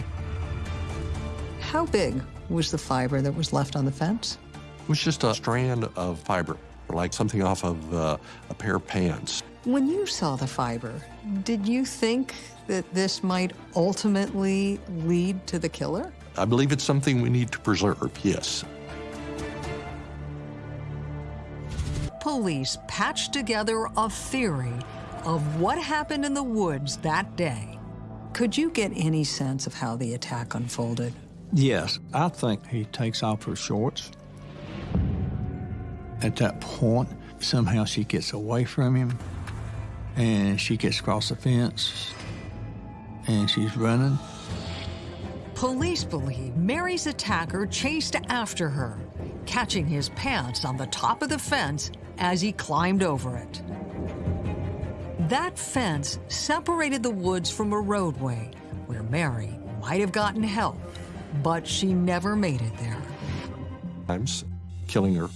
How big was the fiber that was left on the fence? It was just a strand of fiber, like something off of uh, a pair of pants. When you saw the fiber, did you think that this might ultimately lead to the killer? I believe it's something we need to preserve, yes. Police patched together a theory of what happened in the woods that day. Could you get any sense of how the attack unfolded? Yes, I think he takes off her shorts. At that point, somehow she gets away from him and she gets across the fence and she's running. Police believe Mary's attacker chased after her, catching his pants on the top of the fence as he climbed over it. That fence separated the woods from a roadway where Mary might have gotten help, but she never made it there. Times killing her.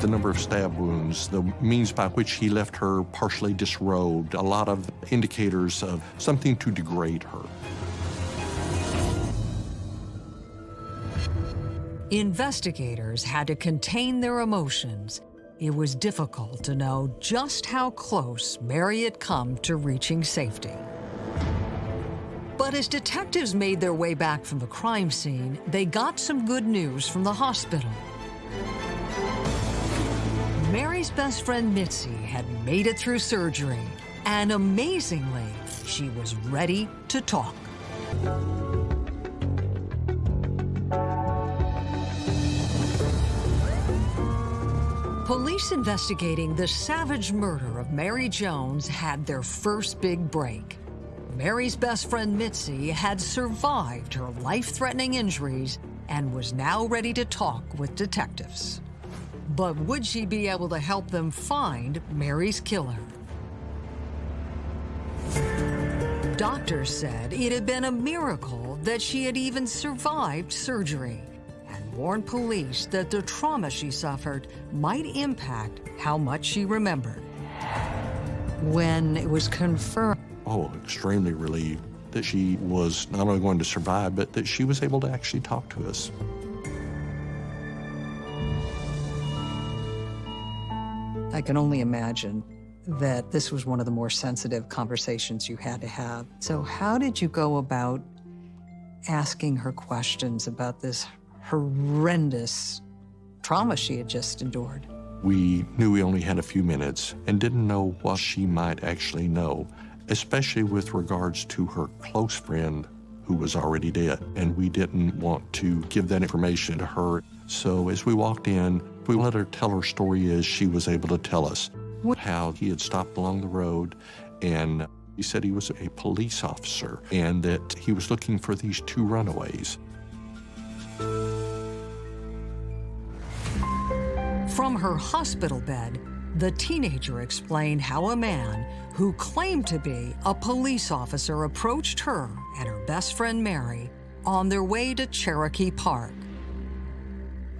The number of stab wounds, the means by which he left her partially disrobed, a lot of indicators of something to degrade her. Investigators had to contain their emotions. It was difficult to know just how close Mary had come to reaching safety. But as detectives made their way back from the crime scene, they got some good news from the hospital. Mary's best friend Mitzi had made it through surgery, and amazingly, she was ready to talk. Police investigating the savage murder of Mary Jones had their first big break. Mary's best friend Mitzi had survived her life-threatening injuries and was now ready to talk with detectives. But would she be able to help them find Mary's killer? Doctors said it had been a miracle that she had even survived surgery and warned police that the trauma she suffered might impact how much she remembered. When it was confirmed Oh, extremely relieved that she was not only going to survive, but that she was able to actually talk to us. I can only imagine that this was one of the more sensitive conversations you had to have. So how did you go about asking her questions about this horrendous trauma she had just endured? We knew we only had a few minutes and didn't know what she might actually know, especially with regards to her close friend who was already dead. And we didn't want to give that information to her. So as we walked in, we let her tell her story as she was able to tell us how he had stopped along the road and he said he was a police officer and that he was looking for these two runaways. From her hospital bed, the teenager explained how a man who claimed to be a police officer approached her and her best friend Mary on their way to Cherokee Park.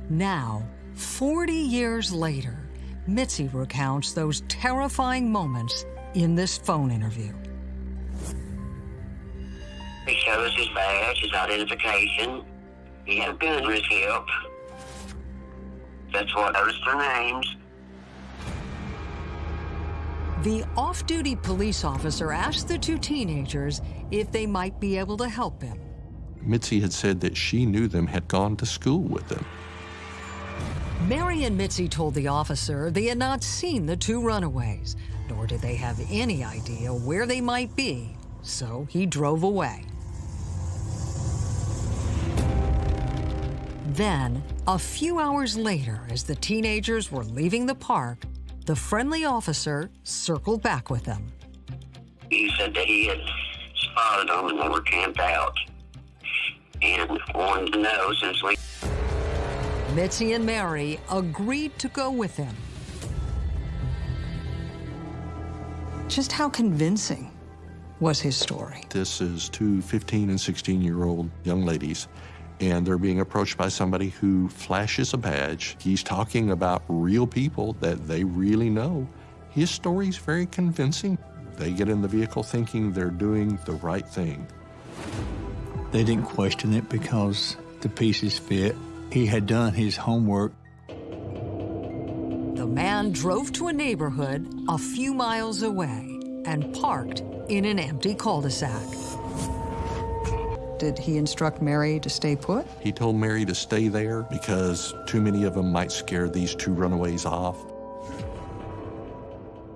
Now, 40 years later, Mitzi recounts those terrifying moments in this phone interview. He showed us his badge, his identification. He had his hip. That's what noticed their names. The off-duty police officer asked the two teenagers if they might be able to help him. Mitzi had said that she knew them, had gone to school with them. Mary and Mitzi told the officer they had not seen the two runaways, nor did they have any idea where they might be, so he drove away. Then, a few hours later, as the teenagers were leaving the park, the friendly officer circled back with them. He said that he had spotted them and they were camped out. And wanted to know since we Mitzi and Mary agreed to go with him. Just how convincing was his story? This is two 15 and 16 year old young ladies, and they're being approached by somebody who flashes a badge. He's talking about real people that they really know. His story's very convincing. They get in the vehicle thinking they're doing the right thing. They didn't question it because the pieces fit. He had done his homework. The man drove to a neighborhood a few miles away and parked in an empty cul-de-sac. Did he instruct Mary to stay put? He told Mary to stay there because too many of them might scare these two runaways off.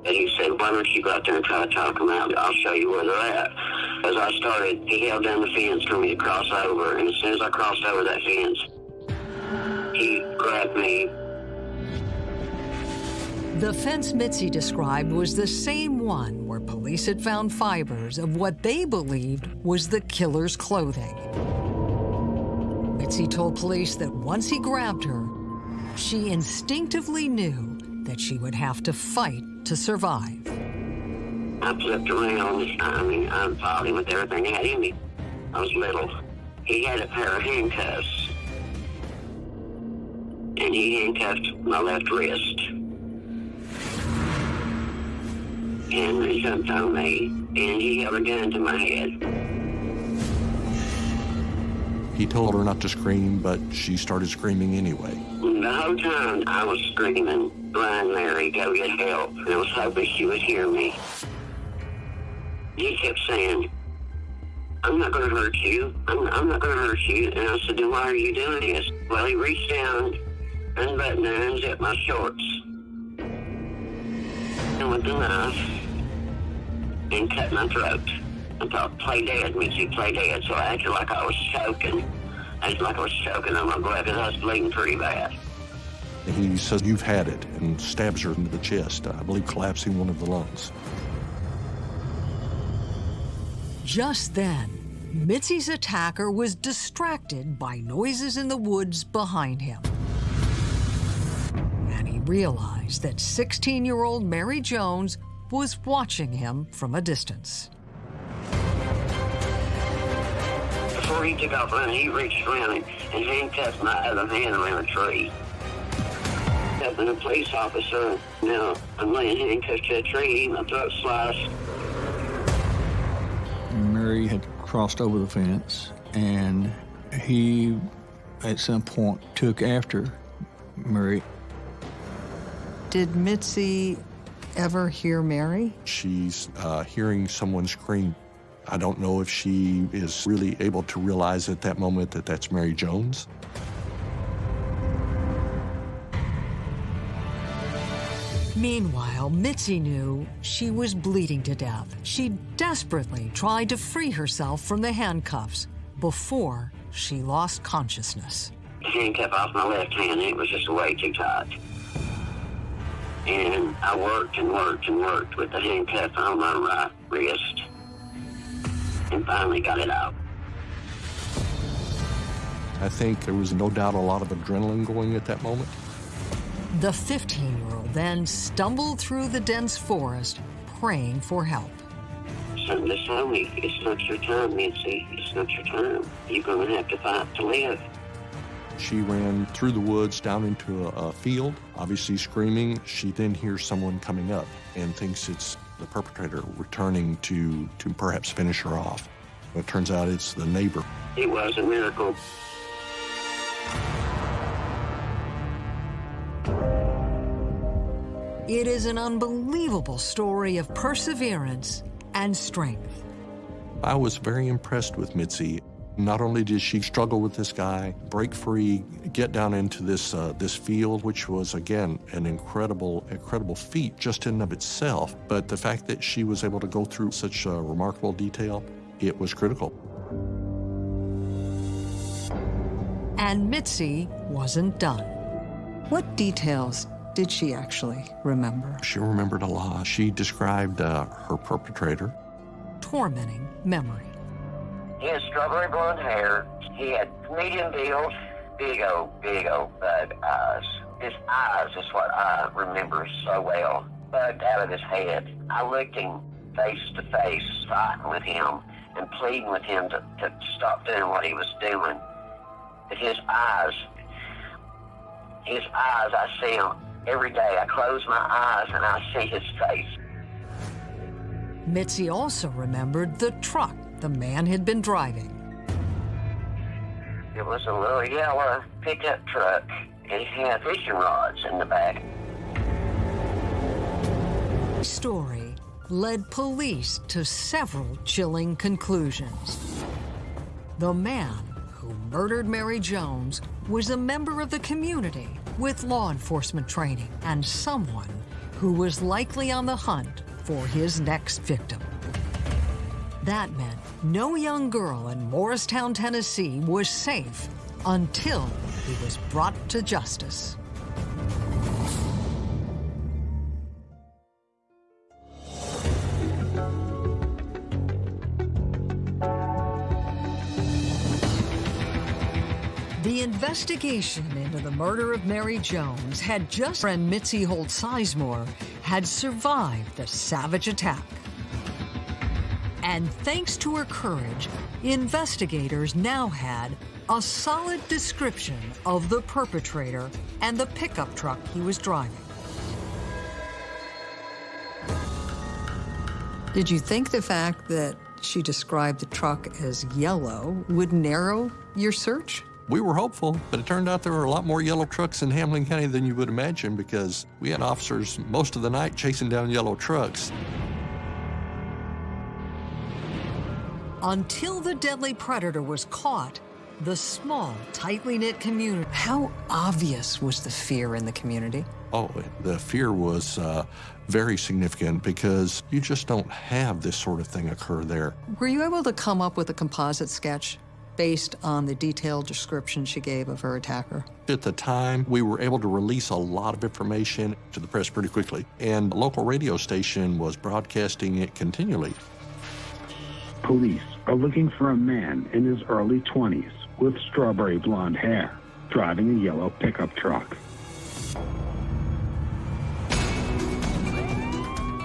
And he said, why don't you go out there and try to talk them out? I'll show you where they're at. As I started, he held down the fence for me to cross over, and as soon as I crossed over that fence, he grabbed me. The fence Mitzi described was the same one where police had found fibers of what they believed was the killer's clothing. Mitzi told police that once he grabbed her, she instinctively knew that she would have to fight to survive. I flipped around. I mean, I fought him with everything I had in me. I was little. He had a pair of handcuffs. And and he handcuffed my left wrist. And he jumped on me, and he held a gun to my head. He told her not to scream, but she started screaming anyway. The whole time I was screaming, Brian Mary, go get help. And I was hoping she would hear me. He kept saying, I'm not going to hurt you. I'm, I'm not going to hurt you. And I said, then why are you doing this? Well, he reached down, unbuttoned and unzipped my shorts. And with the knife, and cut my throat. I thought, play dead, Mitzi, play dead. So I acted like I was choking. I acted like I was choking on my blood because I was bleeding pretty bad. He says, You've had it, and stabs her into the chest, I believe collapsing one of the lungs. Just then, Mitzi's attacker was distracted by noises in the woods behind him. And he realized that 16-year-old Mary Jones was watching him from a distance. Before he took off running, he reached around and, and handcuffed my other hand around a tree. Up in a police officer. Now I'm laying handcuffed to a tree, my throat sliced. Mary had crossed over the fence, and he, at some point, took after Mary. Did Mitzi ever hear Mary? She's uh, hearing someone scream. I don't know if she is really able to realize at that moment that that's Mary Jones. Meanwhile, Mitzi knew she was bleeding to death. She desperately tried to free herself from the handcuffs before she lost consciousness. The handcuff off my left hand, it was just way too tight. And I worked and worked and worked with the handcuff on my right wrist and finally got it out. I think there was no doubt a lot of adrenaline going at that moment. The 15-year-old then stumbled through the dense forest, praying for help. Something to tell me, it's not your time, Nancy. It's not your time. You're going to have to fight to live. She ran through the woods down into a, a, field, obviously screaming. She then hears someone coming up and thinks it's the perpetrator returning to, to perhaps finish her off. But it turns out it's the neighbor. It was a miracle. It is an unbelievable story of perseverance and strength. I was very impressed with Mitzi. Not only did she struggle with this guy, break free, get down into this uh, this field, which was again an incredible, incredible feat just in and of itself, but the fact that she was able to go through such uh, remarkable detail, it was critical. And Mitzi wasn't done. What details did she actually remember? She remembered a lot. She described uh, her perpetrator. Tormenting memory. He had strawberry blonde hair. He had medium build, big old, big old bug eyes. His eyes is what I remember so well. Bugged out of his head. I looked him face to face, fighting with him and pleading with him to, to stop doing what he was doing. But his eyes, his eyes, I see him every day. I close my eyes and I see his face. Mitzi also remembered the truck the man had been driving. It was a little yellow pickup truck, and it had fishing rods in the back. Story led police to several chilling conclusions. The man who murdered Mary Jones was a member of the community with law enforcement training and someone who was likely on the hunt for his next victim. That meant no young girl in Morristown, Tennessee was safe until he was brought to justice. The investigation into the murder of Mary Jones had just friend Mitzi Holt Sizemore had survived the savage attack. And thanks to her courage, investigators now had a solid description of the perpetrator and the pickup truck he was driving. Did you think the fact that she described the truck as yellow would narrow your search? We were hopeful, but it turned out there were a lot more yellow trucks in Hamblen County than you would imagine because we had officers most of the night chasing down yellow trucks. Until the deadly predator was caught, the small, tightly knit community. How obvious was the fear in the community? Oh, the fear was uh, very significant because you just don't have this sort of thing occur there. Were you able to come up with a composite sketch based on the detailed description she gave of her attacker? At the time, we were able to release a lot of information to the press pretty quickly, and the local radio station was broadcasting it continually. Police are looking for a man in his early 20s with strawberry blonde hair, driving a yellow pickup truck.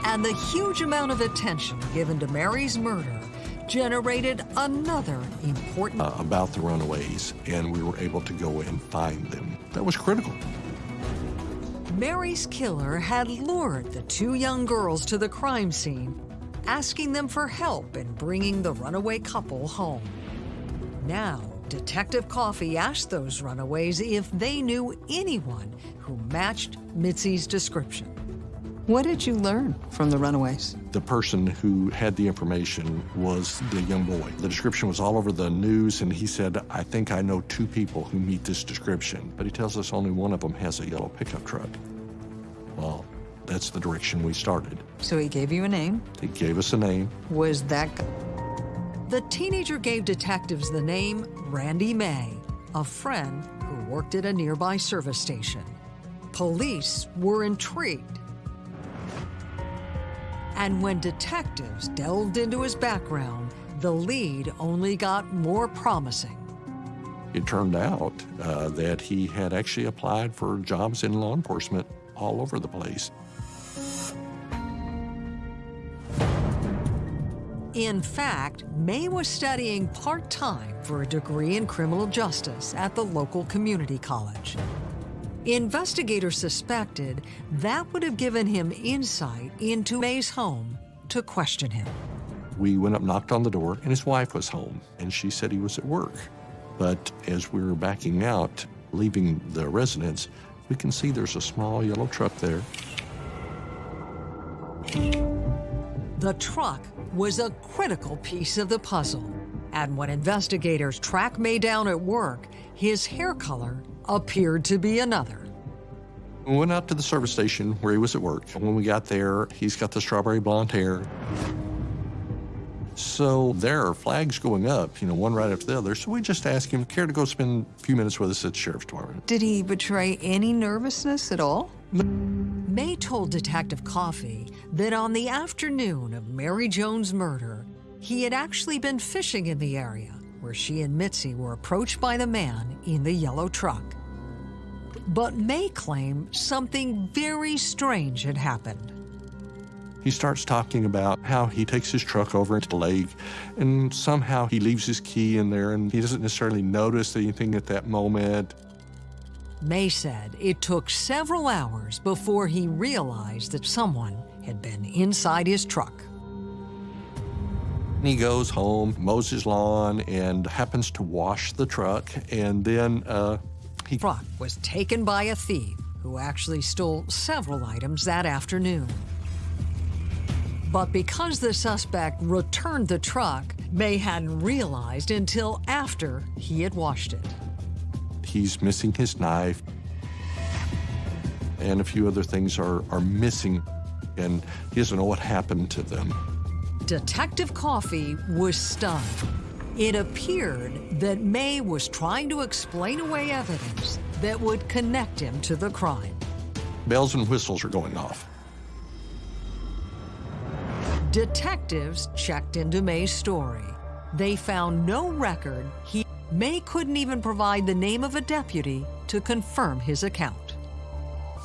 And the huge amount of attention given to Mary's murder generated another important uh, about the runaways, and we were able to go and find them. That was critical. Mary's killer had lured the two young girls to the crime scene, asking them for help in bringing the runaway couple home. Now, Detective Coffey asked those runaways if they knew anyone who matched Mitzi's description. What did you learn from the runaways? The person who had the information was the young boy. The description was all over the news, and he said, I think I know two people who meet this description, but he tells us only one of them has a yellow pickup truck. Well, that's the direction we started. So he gave you a name? He gave us a name. Was that The teenager gave detectives the name Randy May, a friend who worked at a nearby service station. Police were intrigued and when detectives delved into his background, the lead only got more promising. It turned out uh, that he had actually applied for jobs in law enforcement all over the place. In fact, May was studying part-time for a degree in criminal justice at the local community college. Investigators suspected that would have given him insight into May's home to question him. We went up, knocked on the door, and his wife was home, and she said he was at work. But as we were backing out, leaving the residence, we can see there's a small yellow truck there. The truck was a critical piece of the puzzle. And when investigators tracked May down at work, his hair color appeared to be another. We went out to the service station where he was at work. And When we got there, he's got the strawberry blonde hair. So there are flags going up, you know, one right after the other. So we just asked him, care to go spend a few minutes with us at the sheriff's department? Did he betray any nervousness at all? May told Detective Coffey that on the afternoon of Mary Jones' murder, he had actually been fishing in the area where she and Mitzi were approached by the man in the yellow truck. But May claimed something very strange had happened. He starts talking about how he takes his truck over into the lake and somehow he leaves his key in there and he doesn't necessarily notice anything at that moment. May said it took several hours before he realized that someone had been inside his truck. He goes home, mows his lawn, and happens to wash the truck, and then uh, he... Truck was taken by a thief who actually stole several items that afternoon. But because the suspect returned the truck, May hadn't realized until after he had washed it. He's missing his knife, and a few other things are, are missing, and he doesn't know what happened to them. Detective Coffey was stunned. It appeared that May was trying to explain away evidence that would connect him to the crime. Bells and whistles are going off. Detectives checked into May's story. They found no record. He May couldn't even provide the name of a deputy to confirm his account.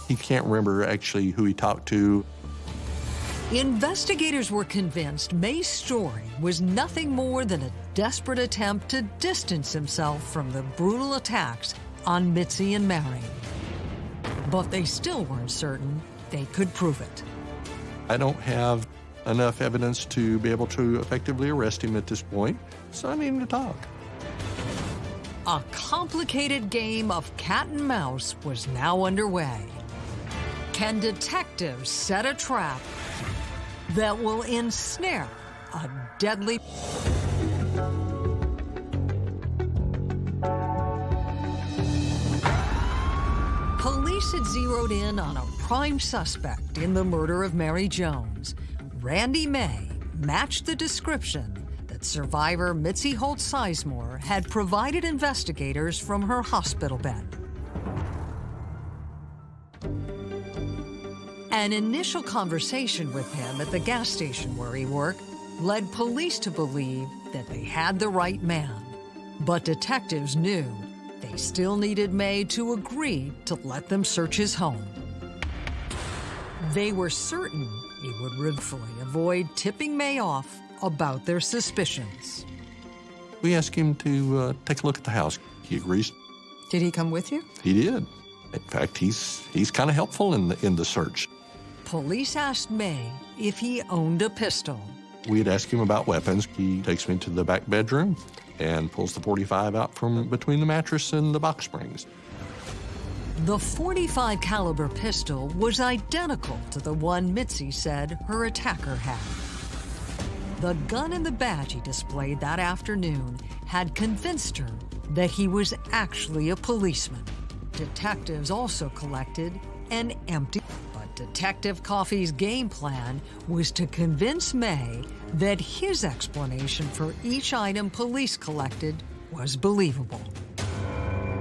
He can't remember actually who he talked to. Investigators were convinced May's story was nothing more than a desperate attempt to distance himself from the brutal attacks on Mitzi and Mary. But they still weren't certain they could prove it. I don't have enough evidence to be able to effectively arrest him at this point, so I need him to talk. A complicated game of cat and mouse was now underway. Can detectives set a trap that will ensnare a deadly. Police had zeroed in on a prime suspect in the murder of Mary Jones. Randy May matched the description survivor Mitzi Holt Sizemore had provided investigators from her hospital bed. An initial conversation with him at the gas station where he worked led police to believe that they had the right man. But detectives knew they still needed May to agree to let them search his home. They were certain he would rightfully avoid tipping May off about their suspicions. We asked him to uh, take a look at the house. He agrees. Did he come with you? He did. In fact, he's he's kind of helpful in the in the search. Police asked May if he owned a pistol. We had asked him about weapons. He takes me to the back bedroom and pulls the 45 out from between the mattress and the box springs. The 45 caliber pistol was identical to the one Mitzi said her attacker had. The gun and the badge he displayed that afternoon had convinced her that he was actually a policeman. Detectives also collected an empty but Detective Coffey's game plan was to convince May that his explanation for each item police collected was believable.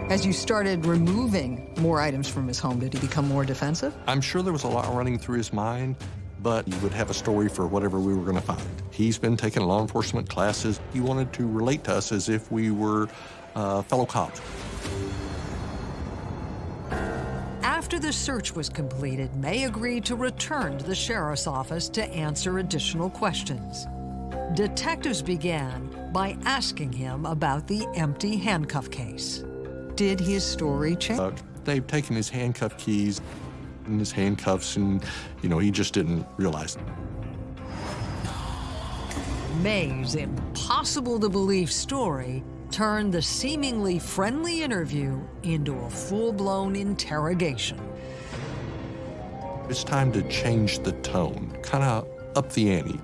As you started removing more items from his home, did he become more defensive? I'm sure there was a lot running through his mind, but he would have a story for whatever we were going to find. He's been taking law enforcement classes. He wanted to relate to us as if we were uh, fellow cops. After the search was completed, May agreed to return to the sheriff's office to answer additional questions. Detectives began by asking him about the empty handcuff case. Did his story change? Uh, they've taken his handcuff keys and his handcuffs, and, you know, he just didn't realize. May's impossible to believe story turned the seemingly friendly interview into a full blown interrogation. It's time to change the tone, kind of up the ante.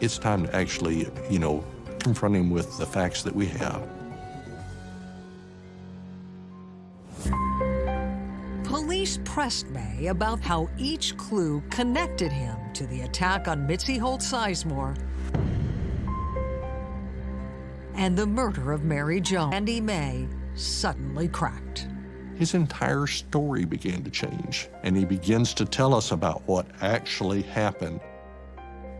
It's time to actually, you know, confront him with the facts that we have. Police pressed May about how each clue connected him to the attack on Mitzi Holt Sizemore and the murder of Mary Jones. Randy May suddenly cracked. His entire story began to change, and he begins to tell us about what actually happened.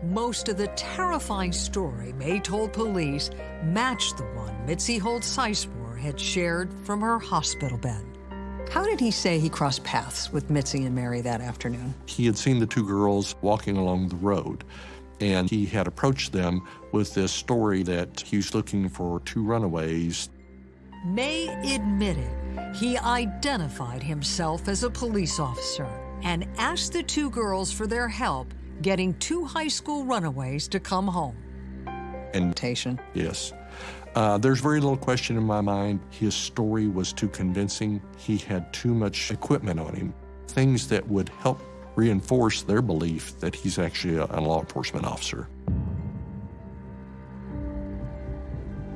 Most of the terrifying story May told police matched the one Mitzi Holt Sizemore had shared from her hospital bed. How did he say he crossed paths with Mitzi and Mary that afternoon? He had seen the two girls walking along the road, and he had approached them with this story that he was looking for two runaways. May admitted he identified himself as a police officer and asked the two girls for their help getting two high school runaways to come home. And yes. Uh, there's very little question in my mind. His story was too convincing. He had too much equipment on him, things that would help reinforce their belief that he's actually a, a law enforcement officer.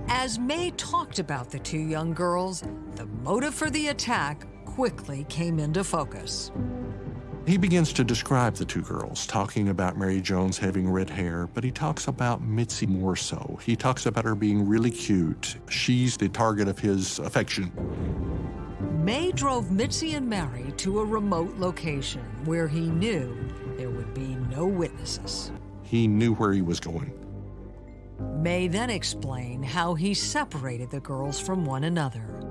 As May talked about the two young girls, the motive for the attack quickly came into focus. He begins to describe the two girls, talking about Mary Jones having red hair, but he talks about Mitzi more so. He talks about her being really cute. She's the target of his affection. May drove Mitzi and Mary to a remote location where he knew there would be no witnesses. He knew where he was going. May then explained how he separated the girls from one another,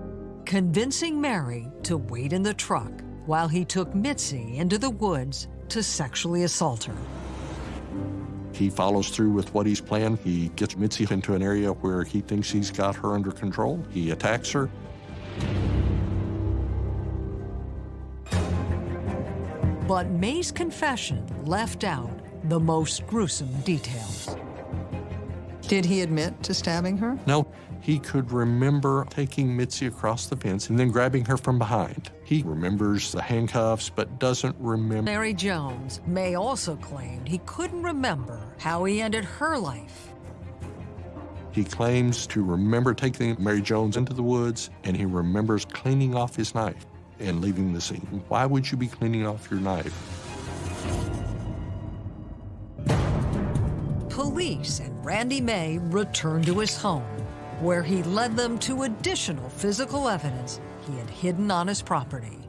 convincing Mary to wait in the truck while he took Mitzi into the woods to sexually assault her. He follows through with what he's planned. He gets Mitzi into an area where he thinks he's got her under control. He attacks her. But May's confession left out the most gruesome details. Did he admit to stabbing her? No, he could remember taking Mitzi across the fence and then grabbing her from behind. He remembers the handcuffs, but doesn't remember. Mary Jones May also claimed he couldn't remember how he ended her life. He claims to remember taking Mary Jones into the woods, and he remembers cleaning off his knife and leaving the scene. Why would you be cleaning off your knife? Police and Randy May return to his home, where he led them to additional physical evidence he had hidden on his property.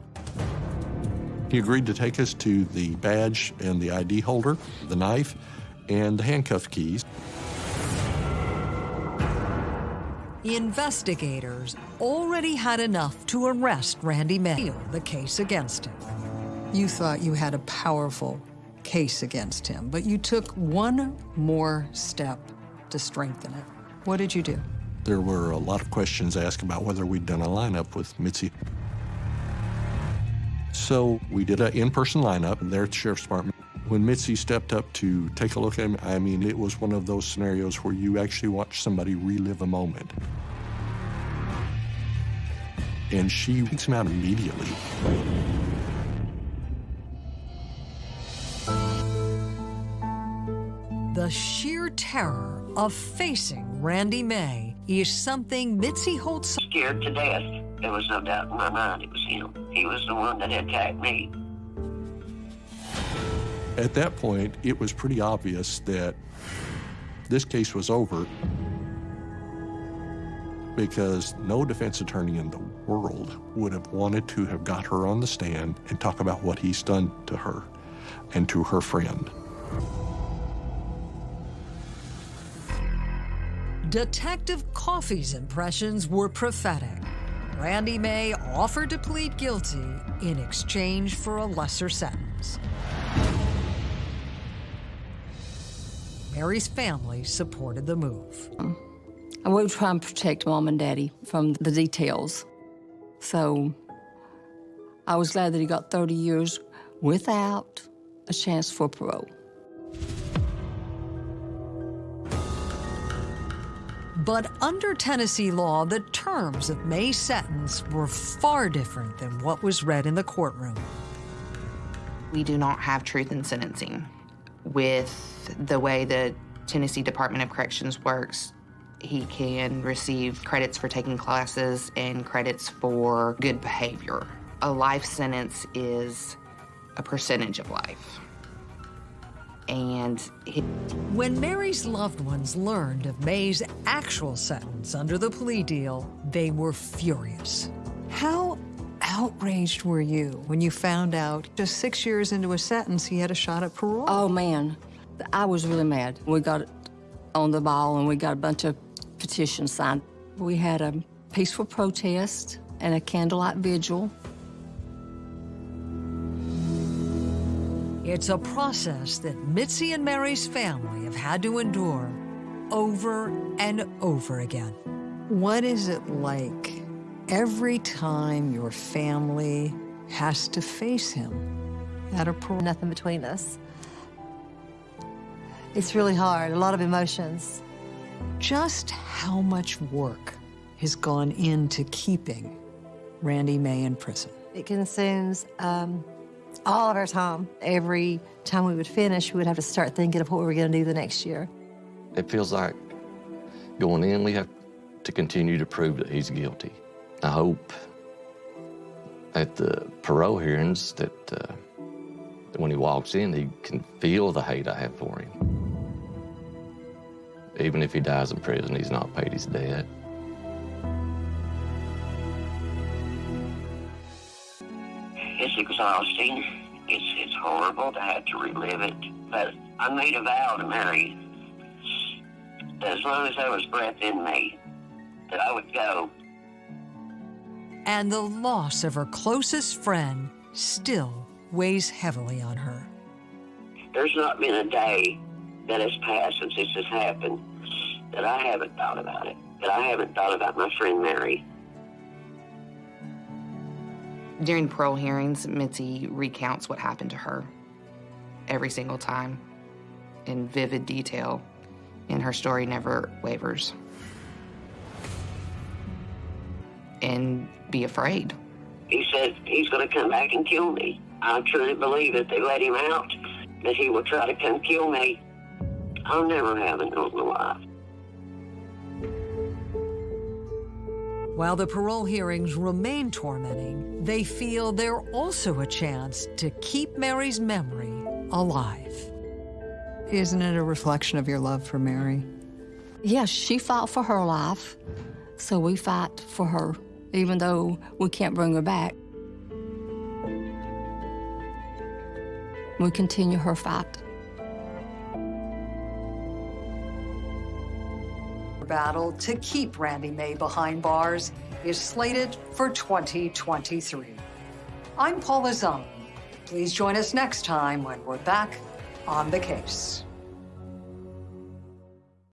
He agreed to take us to the badge and the ID holder, the knife, and the handcuff keys. Investigators already had enough to arrest Randy May, the case against him. You thought you had a powerful case against him, but you took one more step to strengthen it. What did you do? There were a lot of questions asked about whether we'd done a lineup with Mitzi. So we did an in-person lineup there at the Sheriff's Department. When Mitzi stepped up to take a look at him, I mean, it was one of those scenarios where you actually watch somebody relive a moment. And she takes him out immediately. The sheer terror of facing Randy May is something Mitzi holds Scared to death. There was no doubt in my mind it was him. He was the one that attacked me. At that point, it was pretty obvious that this case was over because no defense attorney in the world would have wanted to have got her on the stand and talk about what he's done to her and to her friend. Detective Coffey's impressions were prophetic. Randy May offered to plead guilty in exchange for a lesser sentence. Mary's family supported the move. I were trying to protect mom and daddy from the details. So I was glad that he got 30 years without a chance for parole. But under Tennessee law, the terms of May's sentence were far different than what was read in the courtroom. We do not have truth in sentencing. With the way the Tennessee Department of Corrections works, he can receive credits for taking classes and credits for good behavior. A life sentence is a percentage of life. And he, When Mary's loved ones learned of May's actual sentence under the plea deal, they were furious. How outraged were you when you found out just six years into a sentence he had a shot at parole? Oh, man. I was really mad. We got on the ball and we got a bunch of petitions signed. We had a peaceful protest and a candlelight vigil. It's a process that Mitzi and Mary's family have had to endure over and over again. What is it like every time your family has to face him at a parole? Nothing between us. It's really hard, a lot of emotions. Just how much work has gone into keeping Randy May in prison? It consumes um, all of our time. Every time we would finish, we would have to start thinking of what we were going to do the next year. It feels like going in, we have to continue to prove that he's guilty. I hope at the parole hearings that, uh, that when he walks in, he can feel the hate I have for him. Even if he dies in prison, he's not paid his debt. Exhausting. It's it's horrible to have to relive it. But I made a vow to Mary that as long as there was breath in me, that I would go. And the loss of her closest friend still weighs heavily on her. There's not been a day that has passed since this has happened that I haven't thought about it, that I haven't thought about my friend Mary. During parole hearings, Mitzi recounts what happened to her every single time in vivid detail, and her story never wavers. And be afraid. He said he's going to come back and kill me. I truly believe if they let him out, that he will try to come kill me. I'll never have a normal life. While the parole hearings remain tormenting, they feel they're also a chance to keep Mary's memory alive. Isn't it a reflection of your love for Mary? Yes, she fought for her life, so we fight for her, even though we can't bring her back. We continue her fight. Battle to keep Randy May behind bars is slated for 2023. I'm Paula Zahn. Please join us next time when we're back on the case.